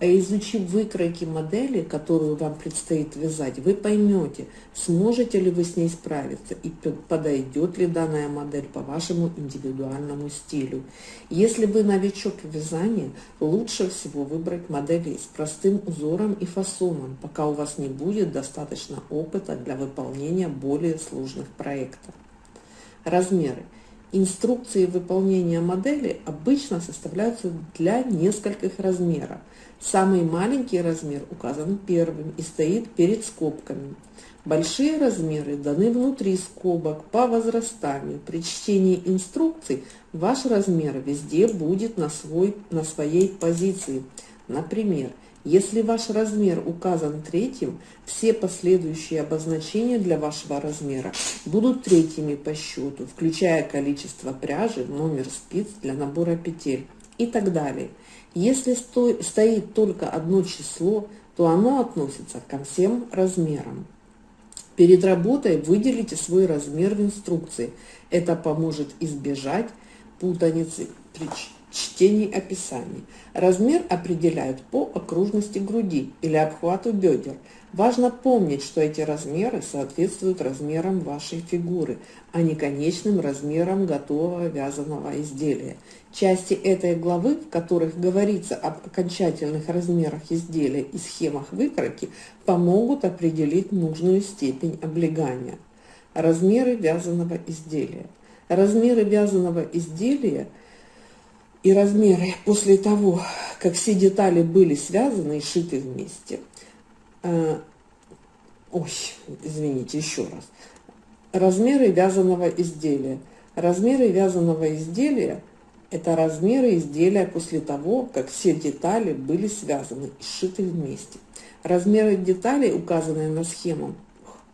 А изучив выкройки модели, которую вам предстоит вязать, вы поймете, сможете ли вы с ней справиться и подойдет ли данная модель по вашему индивидуальному стилю. Если вы новичок в вязании, лучше всего выбрать модели с простым узором и фасоном, пока у вас не будет достаточно опыта для выполнения более сложных проектов. Размеры. Инструкции выполнения модели обычно составляются для нескольких размеров – Самый маленький размер указан первым и стоит перед скобками. Большие размеры даны внутри скобок по возрастанию. При чтении инструкций ваш размер везде будет на, свой, на своей позиции. Например, если ваш размер указан третьим, все последующие обозначения для вашего размера будут третьими по счету, включая количество пряжи, номер спиц для набора петель и так далее. Если стоит только одно число, то оно относится ко всем размерам. Перед работой выделите свой размер в инструкции. Это поможет избежать путаницы при чтении описаний. Размер определяют по окружности груди или обхвату бедер. Важно помнить, что эти размеры соответствуют размерам вашей фигуры, а не конечным размерам готового вязаного изделия. Части этой главы, в которых говорится об окончательных размерах изделия и схемах выкройки, помогут определить нужную степень облегания. Размеры вязаного изделия. Размеры вязаного изделия и размеры после того, как все детали были связаны и шиты вместе. Э, ой, извините, еще раз. Размеры вязаного изделия. Размеры вязаного изделия – это размеры изделия после того, как все детали были связаны и сшиты вместе. Размеры деталей, указанные на схему,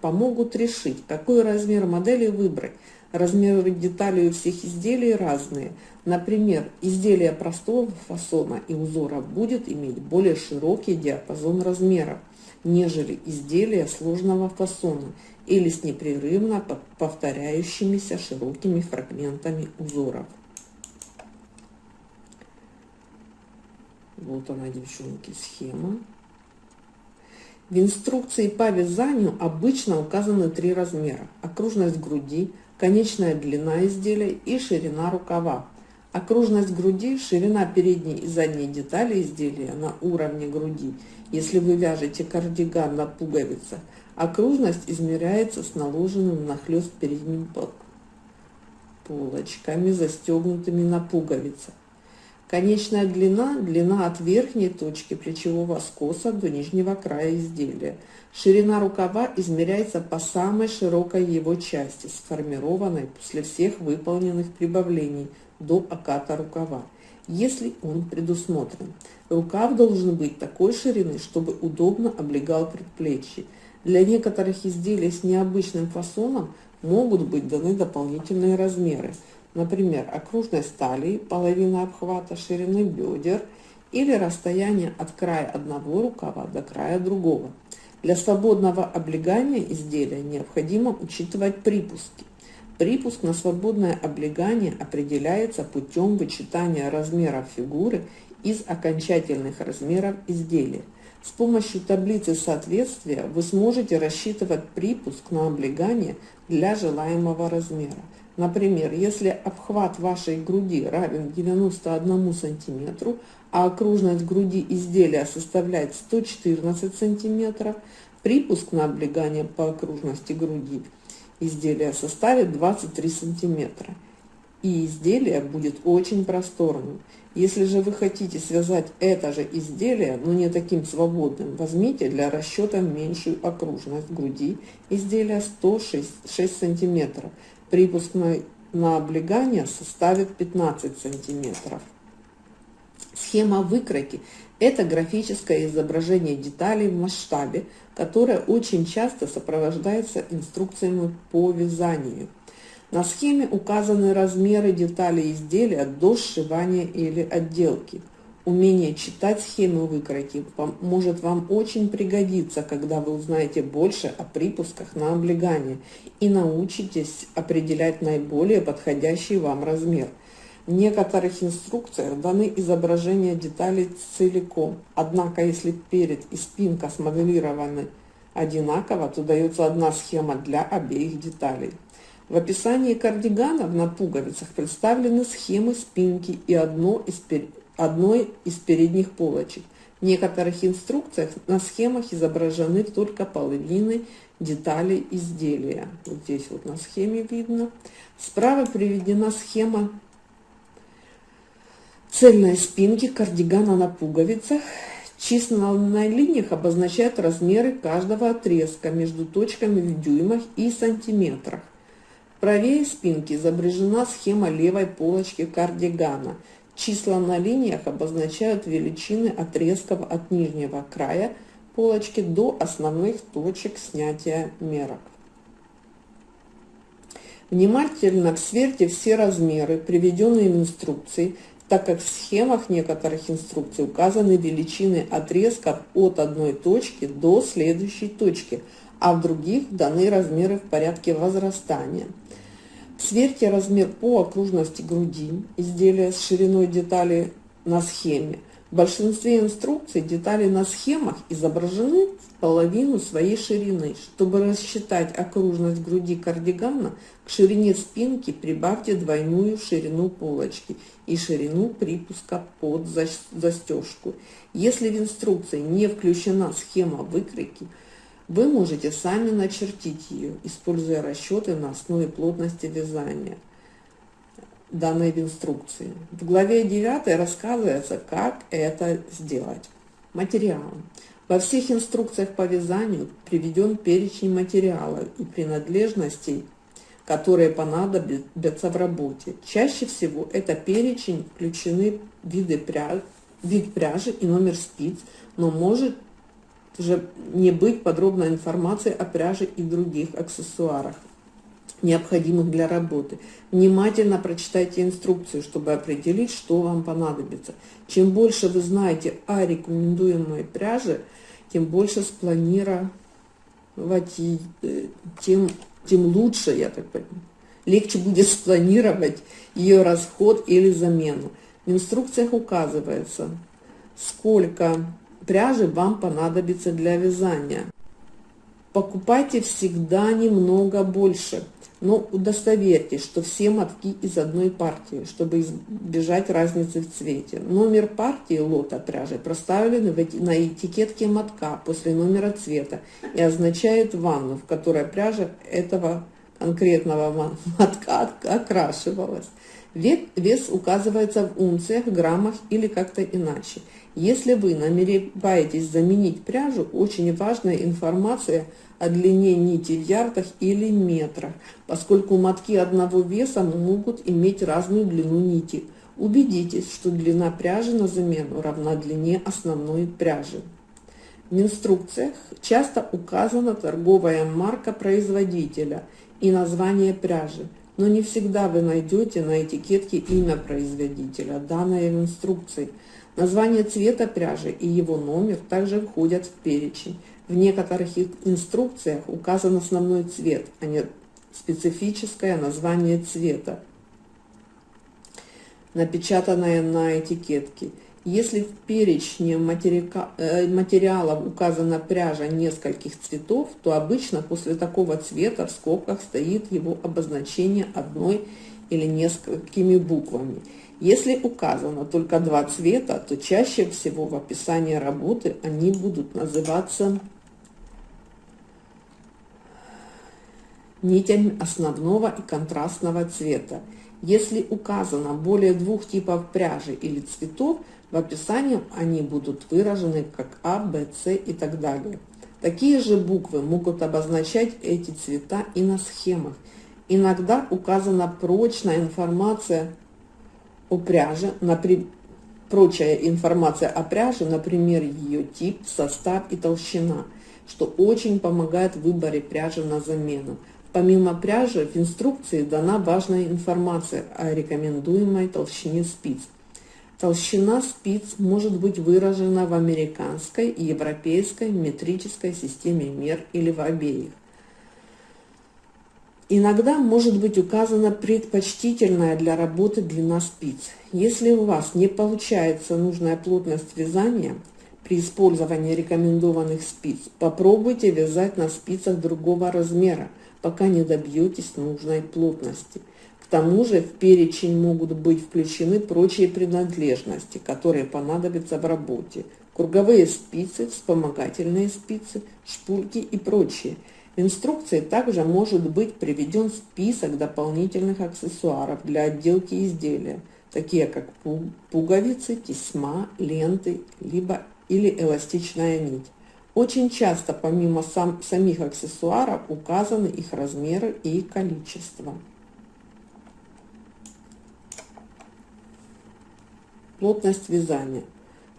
помогут решить, какой размер модели выбрать. Размеры деталей у всех изделий разные. Например, изделие простого фасона и узора будет иметь более широкий диапазон размеров, нежели изделие сложного фасона или с непрерывно повторяющимися широкими фрагментами узоров. Вот она, девчонки, схема. В инструкции по вязанию обычно указаны три размера. Окружность груди, конечная длина изделия и ширина рукава. Окружность груди, ширина передней и задней детали изделия на уровне груди. Если вы вяжете кардиган на пуговицах, окружность измеряется с наложенным нахлест передним полочками, застегнутыми на пуговицах. Конечная длина – длина от верхней точки плечевого скоса до нижнего края изделия. Ширина рукава измеряется по самой широкой его части, сформированной после всех выполненных прибавлений до оката рукава, если он предусмотрен. Рукав должен быть такой ширины, чтобы удобно облегал предплечье. Для некоторых изделий с необычным фасоном могут быть даны дополнительные размеры. Например, окружность талии, половина обхвата, ширины бедер или расстояние от края одного рукава до края другого. Для свободного облегания изделия необходимо учитывать припуски. Припуск на свободное облегание определяется путем вычитания размеров фигуры из окончательных размеров изделия. С помощью таблицы соответствия вы сможете рассчитывать припуск на облегание для желаемого размера. Например, если обхват вашей груди равен 91 сантиметру, а окружность груди изделия составляет 114 сантиметров, припуск на облегание по окружности груди изделия составит 23 сантиметра. И изделие будет очень просторным. Если же вы хотите связать это же изделие, но не таким свободным, возьмите для расчета меньшую окружность груди изделия 106 6 сантиметров. Припуск на, на облегание составит 15 сантиметров. Схема выкройки – это графическое изображение деталей в масштабе, которое очень часто сопровождается инструкциями по вязанию. На схеме указаны размеры деталей изделия до сшивания или отделки. Умение читать схемы выкройки может вам очень пригодиться, когда вы узнаете больше о припусках на облегание и научитесь определять наиболее подходящий вам размер. В некоторых инструкциях даны изображения деталей целиком, однако если перед и спинка смоделированы одинаково, то дается одна схема для обеих деталей. В описании кардиганов на пуговицах представлены схемы спинки и одно из. Одной из передних полочек. В некоторых инструкциях на схемах изображены только половины деталей изделия. Вот здесь вот на схеме видно. Справа приведена схема цельной спинки кардигана на пуговицах. Числа на линиях обозначают размеры каждого отрезка между точками в дюймах и сантиметрах. Правее спинки изображена схема левой полочки кардигана. Числа на линиях обозначают величины отрезков от нижнего края полочки до основных точек снятия мерок. Внимательно сверьте все размеры, приведенные в инструкции, так как в схемах некоторых инструкций указаны величины отрезков от одной точки до следующей точки, а в других даны размеры в порядке возрастания. Сверьте размер по окружности груди изделия с шириной детали на схеме. В большинстве инструкций детали на схемах изображены в половину своей ширины. Чтобы рассчитать окружность груди кардигана, к ширине спинки прибавьте двойную ширину полочки и ширину припуска под застежку. Если в инструкции не включена схема выкройки, вы можете сами начертить ее, используя расчеты на основе плотности вязания, данной в инструкции. В главе 9 рассказывается, как это сделать. Материал. Во всех инструкциях по вязанию приведен перечень материалов и принадлежностей, которые понадобятся в работе. Чаще всего это перечень включены виды пряжи, вид пряжи и номер спиц, но может уже не быть подробной информации о пряже и других аксессуарах, необходимых для работы. Внимательно прочитайте инструкцию, чтобы определить, что вам понадобится. Чем больше вы знаете о рекомендуемой пряже, тем больше спланировать, э, тем, тем лучше, я так понимаю. Легче будет спланировать ее расход или замену. В инструкциях указывается, сколько пряжи вам понадобится для вязания. Покупайте всегда немного больше, но удостоверьтесь, что все мотки из одной партии, чтобы избежать разницы в цвете. Номер партии лота пряжи проставлен на этикетке мотка после номера цвета и означает ванну, в которой пряжа этого конкретного мотка окрашивалась. Вес указывается в унциях, граммах или как-то иначе. Если вы намереваетесь заменить пряжу, очень важная информация о длине нити в ярдах или метрах, поскольку мотки одного веса могут иметь разную длину нити. Убедитесь, что длина пряжи на замену равна длине основной пряжи. В инструкциях часто указана торговая марка производителя и название пряжи, но не всегда вы найдете на этикетке имя производителя, данное в инструкции. Название цвета пряжи и его номер также входят в перечень. В некоторых инструкциях указан основной цвет, а не специфическое название цвета, напечатанное на этикетке. Если в перечне э, материалов указана пряжа нескольких цветов, то обычно после такого цвета в скобках стоит его обозначение одной или несколькими буквами. Если указано только два цвета, то чаще всего в описании работы они будут называться нитями основного и контрастного цвета. Если указано более двух типов пряжи или цветов, в описании они будут выражены как А, Б, С и так далее. Такие же буквы могут обозначать эти цвета и на схемах. Иногда указана прочная информация о пряже, прочая информация о пряже, например, ее тип, состав и толщина, что очень помогает в выборе пряжи на замену. Помимо пряжи, в инструкции дана важная информация о рекомендуемой толщине спиц. Толщина спиц может быть выражена в американской и европейской метрической системе мер или в обеих. Иногда может быть указана предпочтительная для работы длина спиц. Если у вас не получается нужная плотность вязания при использовании рекомендованных спиц, попробуйте вязать на спицах другого размера – пока не добьетесь нужной плотности. К тому же в перечень могут быть включены прочие принадлежности, которые понадобятся в работе. Круговые спицы, вспомогательные спицы, шпульки и прочее. Инструкции также может быть приведен список дополнительных аксессуаров для отделки изделия, такие как пуговицы, тесьма, ленты либо или эластичная нить. Очень часто помимо сам, самих аксессуаров указаны их размеры и количество. Плотность вязания.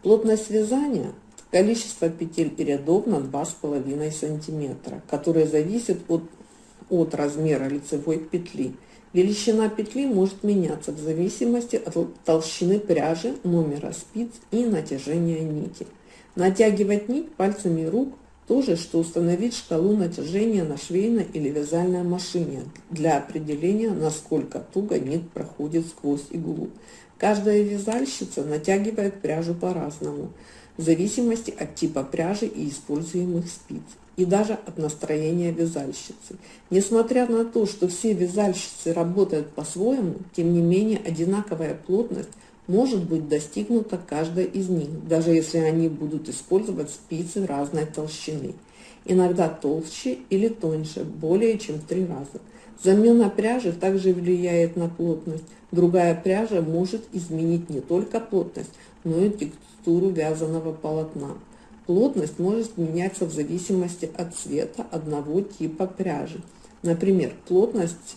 Плотность вязания – количество петель и рядов на 2,5 см, которое зависит от, от размера лицевой петли. Величина петли может меняться в зависимости от толщины пряжи, номера спиц и натяжения нити. Натягивать нить пальцами рук – то же, что установить шкалу натяжения на швейной или вязальной машине для определения, насколько туго нить проходит сквозь иглу. Каждая вязальщица натягивает пряжу по-разному, в зависимости от типа пряжи и используемых спиц, и даже от настроения вязальщицы. Несмотря на то, что все вязальщицы работают по-своему, тем не менее одинаковая плотность может быть достигнута каждая из них, даже если они будут использовать спицы разной толщины, иногда толще или тоньше, более чем в три раза. Замена пряжи также влияет на плотность. Другая пряжа может изменить не только плотность, но и текстуру вязаного полотна. Плотность может меняться в зависимости от цвета одного типа пряжи. Например, плотность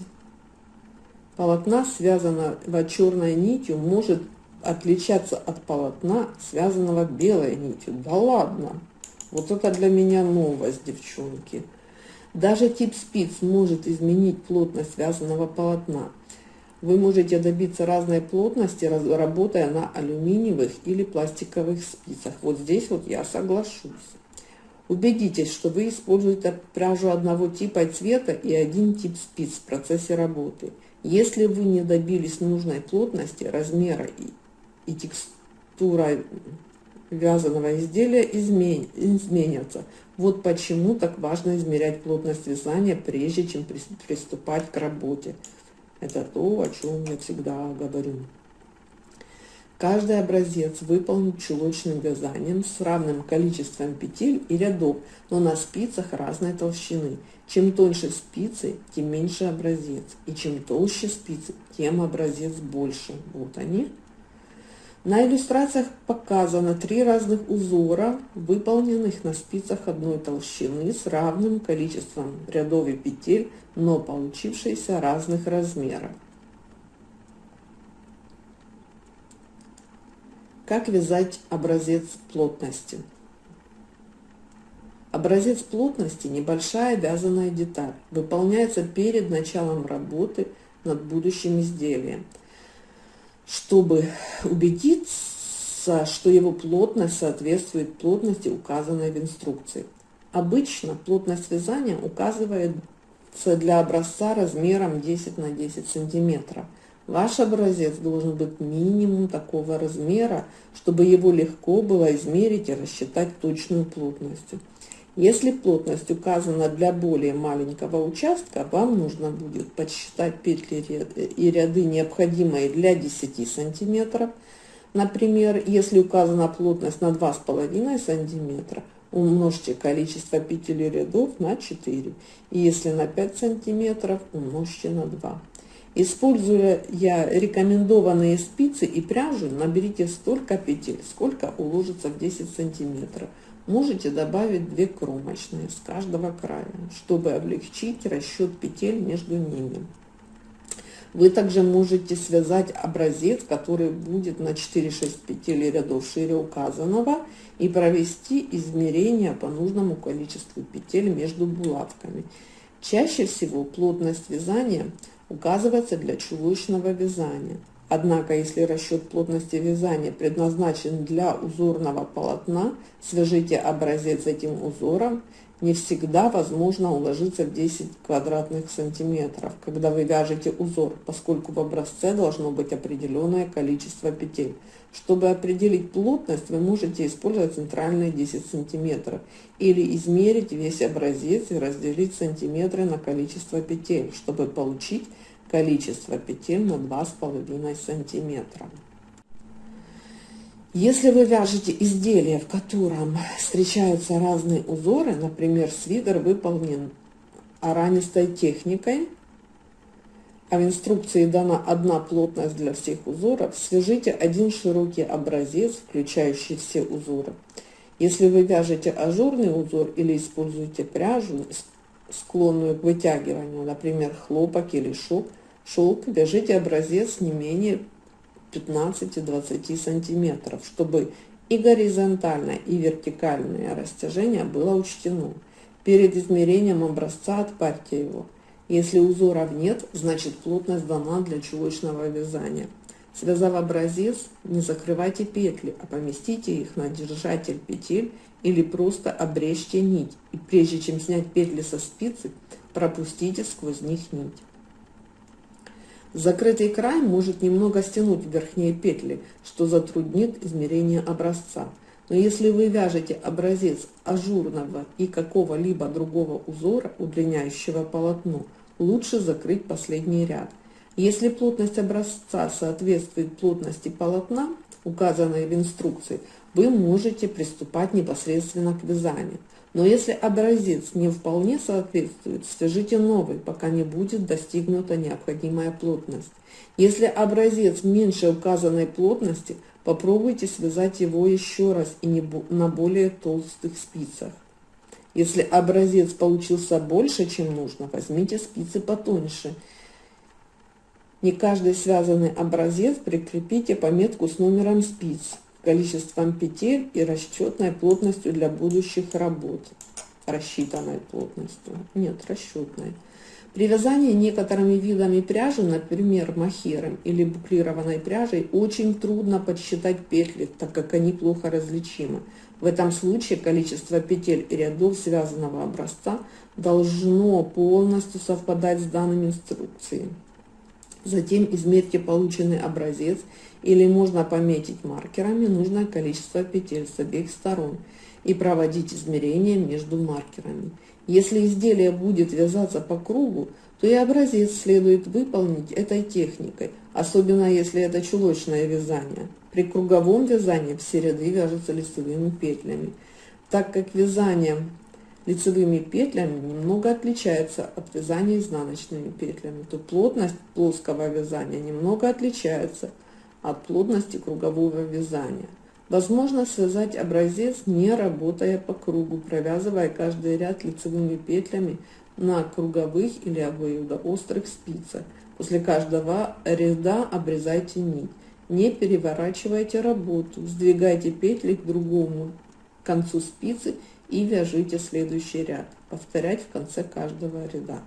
полотна, связанного черной нитью, может отличаться от полотна, связанного белой нитью. Да ладно! Вот это для меня новость, девчонки. Даже тип спиц может изменить плотность связанного полотна. Вы можете добиться разной плотности, работая на алюминиевых или пластиковых спицах. Вот здесь вот я соглашусь. Убедитесь, что вы используете пряжу одного типа и цвета и один тип спиц в процессе работы. Если вы не добились нужной плотности, размера и текстура вязаного изделия измен, изменятся. Вот почему так важно измерять плотность вязания, прежде чем приступать к работе. Это то, о чем я всегда говорю. Каждый образец выполнен чулочным вязанием с равным количеством петель и рядов, но на спицах разной толщины. Чем тоньше спицы, тем меньше образец. И чем толще спицы, тем образец больше. Вот они. На иллюстрациях показано три разных узора, выполненных на спицах одной толщины с равным количеством рядов и петель, но получившиеся разных размеров. Как вязать образец плотности? Образец плотности – небольшая вязаная деталь, выполняется перед началом работы над будущим изделием, чтобы убедиться, что его плотность соответствует плотности, указанной в инструкции. Обычно плотность вязания указывается для образца размером 10 на 10 сантиметров – Ваш образец должен быть минимум такого размера, чтобы его легко было измерить и рассчитать точную плотность. Если плотность указана для более маленького участка, вам нужно будет подсчитать петли и ряды, необходимые для 10 сантиметров. Например, если указана плотность на 2,5 сантиметра, умножьте количество петель и рядов на 4. И если на 5 сантиметров, умножьте на 2. Используя я рекомендованные спицы и пряжу, наберите столько петель, сколько уложится в 10 сантиметров. Можете добавить 2 кромочные с каждого края, чтобы облегчить расчет петель между ними. Вы также можете связать образец, который будет на 4-6 петель рядов шире указанного и провести измерения по нужному количеству петель между булавками. Чаще всего плотность вязания – указывается для чулочного вязания. Однако, если расчет плотности вязания предназначен для узорного полотна, свяжите образец этим узором. Не всегда возможно уложиться в 10 квадратных сантиметров, когда вы вяжете узор, поскольку в образце должно быть определенное количество петель. Чтобы определить плотность, вы можете использовать центральные 10 сантиметров или измерить весь образец и разделить сантиметры на количество петель, чтобы получить количество петель на 2,5 сантиметра. Если вы вяжете изделие, в котором встречаются разные узоры, например, свитер выполнен аранистой техникой, а в инструкции дана одна плотность для всех узоров, свяжите один широкий образец, включающий все узоры. Если вы вяжете ажурный узор или используете пряжу, склонную к вытягиванию, например, хлопок или шелк, шелк вяжите образец не менее 15-20 сантиметров, чтобы и горизонтальное, и вертикальное растяжение было учтено. Перед измерением образца отпарьте его. Если узоров нет, значит плотность дана для чулочного вязания. Связав образец, не закрывайте петли, а поместите их на держатель петель или просто обрежьте нить. И прежде чем снять петли со спицы, пропустите сквозь них нить. Закрытый край может немного стянуть верхние петли, что затруднит измерение образца. Но если вы вяжете образец ажурного и какого-либо другого узора, удлиняющего полотно, лучше закрыть последний ряд. Если плотность образца соответствует плотности полотна, указанной в инструкции, вы можете приступать непосредственно к вязанию. Но если образец не вполне соответствует, свяжите новый, пока не будет достигнута необходимая плотность. Если образец меньше указанной плотности, попробуйте связать его еще раз и не на более толстых спицах. Если образец получился больше, чем нужно, возьмите спицы потоньше. Не каждый связанный образец прикрепите пометку с номером спиц, количеством петель и расчетной плотностью для будущих работ. Рассчитанной плотностью. Нет, расчетной. При вязании некоторыми видами пряжи, например, махером или буклированной пряжей, очень трудно подсчитать петли, так как они плохо различимы. В этом случае количество петель и рядов связанного образца должно полностью совпадать с данными инструкции. Затем измерьте полученный образец или можно пометить маркерами нужное количество петель с обеих сторон и проводить измерения между маркерами. Если изделие будет вязаться по кругу, то и образец следует выполнить этой техникой. особенно если это чулочное вязание. При круговом вязании все ряды вяжутся лицевыми петлями, так как вязание лицевыми петлями немного отличается от вязания изнаночными петлями, то плотность плоского вязания немного отличается от плотности кругового вязания. Возможно связать образец, не работая по кругу, провязывая каждый ряд лицевыми петлями на круговых или обоюдоострых спицах. После каждого ряда обрезайте нить. Не переворачивайте работу, сдвигайте петли к другому концу спицы и вяжите следующий ряд. Повторять в конце каждого ряда.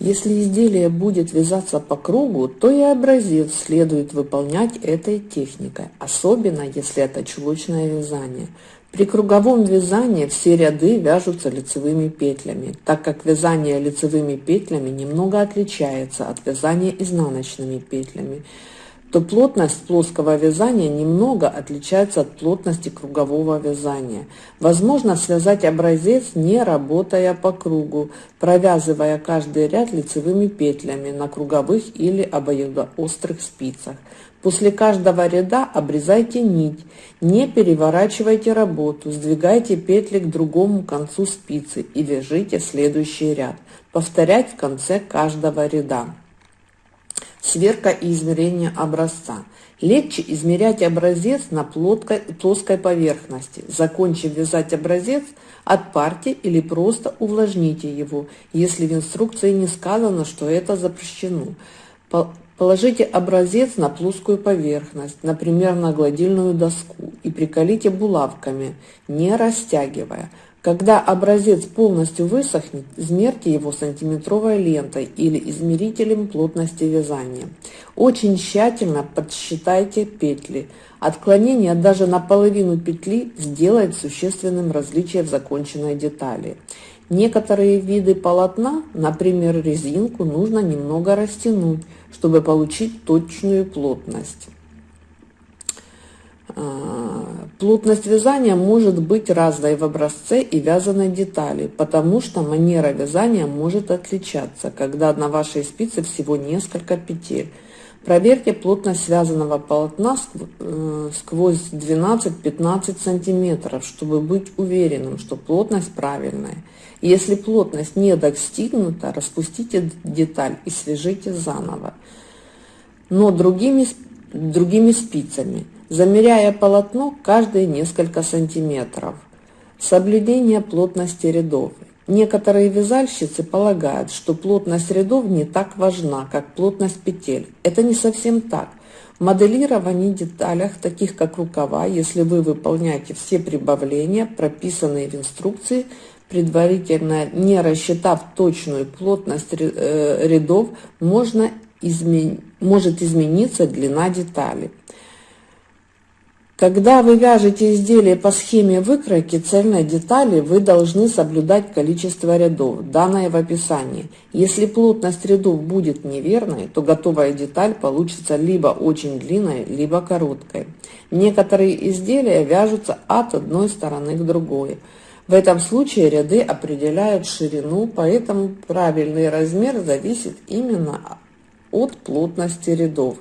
Если изделие будет вязаться по кругу, то и образец следует выполнять этой техникой, особенно если это чулочное вязание. При круговом вязании все ряды вяжутся лицевыми петлями, так как вязание лицевыми петлями немного отличается от вязания изнаночными петлями то плотность плоского вязания немного отличается от плотности кругового вязания. Возможно связать образец, не работая по кругу, провязывая каждый ряд лицевыми петлями на круговых или обоюдоострых спицах. После каждого ряда обрезайте нить, не переворачивайте работу, сдвигайте петли к другому концу спицы и вяжите следующий ряд. Повторять в конце каждого ряда. Сверка и измерение образца. Легче измерять образец на плоской, плоской поверхности. Закончив вязать образец, отпарьте или просто увлажните его, если в инструкции не сказано, что это запрещено. Положите образец на плоскую поверхность, например, на гладильную доску, и приколите булавками, не растягивая. Когда образец полностью высохнет, измерьте его сантиметровой лентой или измерителем плотности вязания. Очень тщательно подсчитайте петли. Отклонение даже на половину петли сделает существенным различие в законченной детали. Некоторые виды полотна, например резинку, нужно немного растянуть, чтобы получить точную плотность. А, плотность вязания может быть разной в образце и вязаной детали, потому что манера вязания может отличаться, когда на вашей спице всего несколько петель. Проверьте плотность связанного полотна э, сквозь 12-15 сантиметров, чтобы быть уверенным, что плотность правильная. Если плотность не достигнута, распустите деталь и свяжите заново, но другими, другими спицами замеряя полотно каждые несколько сантиметров. Соблюдение плотности рядов. Некоторые вязальщицы полагают, что плотность рядов не так важна, как плотность петель. Это не совсем так. В моделировании деталях, таких как рукава, если вы выполняете все прибавления, прописанные в инструкции, предварительно не рассчитав точную плотность э, рядов, можно измен... может измениться длина детали. Когда вы вяжете изделие по схеме выкройки цельной детали, вы должны соблюдать количество рядов, данное в описании. Если плотность рядов будет неверной, то готовая деталь получится либо очень длинной, либо короткой. Некоторые изделия вяжутся от одной стороны к другой. В этом случае ряды определяют ширину, поэтому правильный размер зависит именно от плотности рядов.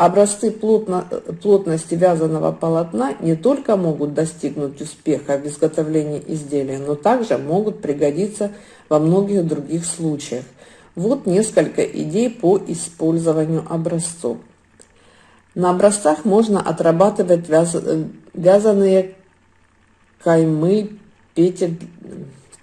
Образцы плотно, плотности вязаного полотна не только могут достигнуть успеха в изготовлении изделия, но также могут пригодиться во многих других случаях. Вот несколько идей по использованию образцов. На образцах можно отрабатывать вяз... вязаные каймы, петель,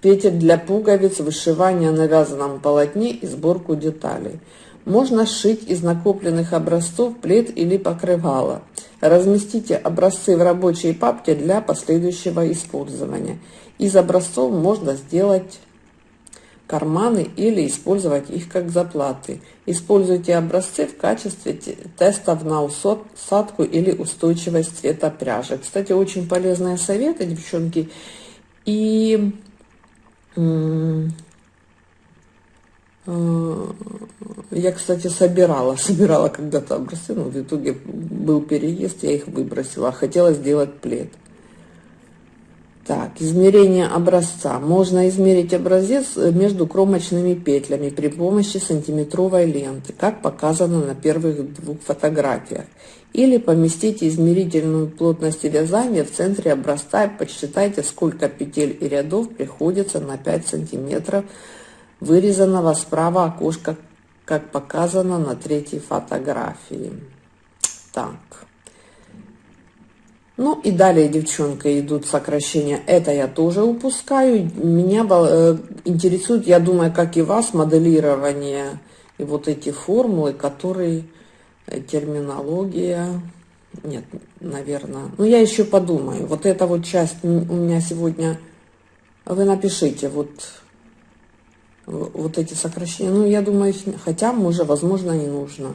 петель для пуговиц, вышивание на вязаном полотне и сборку деталей. Можно сшить из накопленных образцов плед или покрывало. Разместите образцы в рабочей папке для последующего использования. Из образцов можно сделать карманы или использовать их как заплаты. Используйте образцы в качестве тестов на усадку или устойчивость цвета пряжи. Кстати, очень полезные советы, девчонки. И я, кстати, собирала, *laughs* собирала когда-то образцы, но в итоге был переезд, я их выбросила. Хотела сделать плед. Так, измерение образца. Можно измерить образец э, между кромочными петлями при помощи сантиметровой ленты, как показано на первых двух фотографиях. Или поместите измерительную плотность вязания в центре образца и подсчитайте, сколько петель и рядов приходится на 5 сантиметров вырезанного справа окошка, как показано на третьей фотографии. Так. Ну и далее, девчонка, идут сокращения. Это я тоже упускаю. Меня э, интересует, я думаю, как и вас, моделирование и вот эти формулы, которые э, терминология. Нет, наверное. Ну, я еще подумаю. Вот эта вот часть у меня сегодня... Вы напишите вот, вот эти сокращения. Ну, я думаю, хотя, может, возможно, не нужно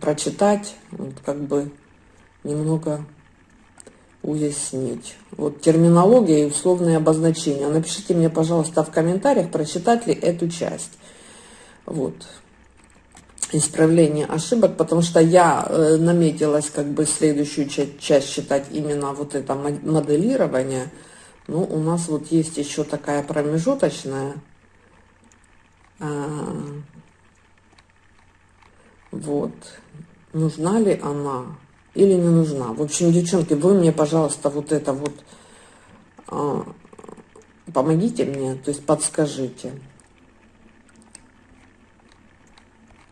прочитать, вот как бы немного уяснить. Вот терминология и условные обозначения. Напишите мне, пожалуйста, в комментариях, прочитать ли эту часть. Вот. Исправление ошибок, потому что я э, наметилась как бы следующую часть, часть считать именно вот это моделирование. Ну, у нас вот есть еще такая промежуточная. А, вот. Нужна ли она? или не нужна. В общем, девчонки, вы мне, пожалуйста, вот это вот а, помогите мне, то есть подскажите.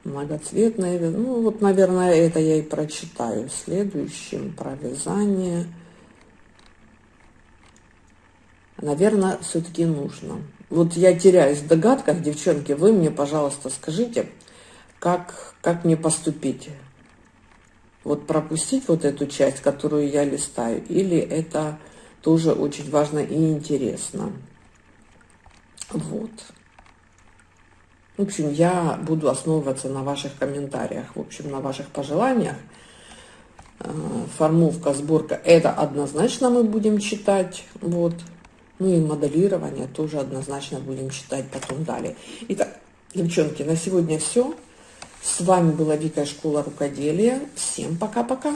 Многоцветное, ну вот, наверное, это я и прочитаю. Следующим про вязание. Наверное, все-таки нужно. Вот я теряюсь в догадках, девчонки, вы мне, пожалуйста, скажите, как, как мне поступить вот пропустить вот эту часть, которую я листаю, или это тоже очень важно и интересно. Вот. В общем, я буду основываться на ваших комментариях, в общем, на ваших пожеланиях. Э, формовка, сборка, это однозначно мы будем читать, вот. Ну и моделирование тоже однозначно будем читать потом далее. Итак, девчонки, на сегодня все. С вами была Вика Школа Рукоделия. Всем пока-пока.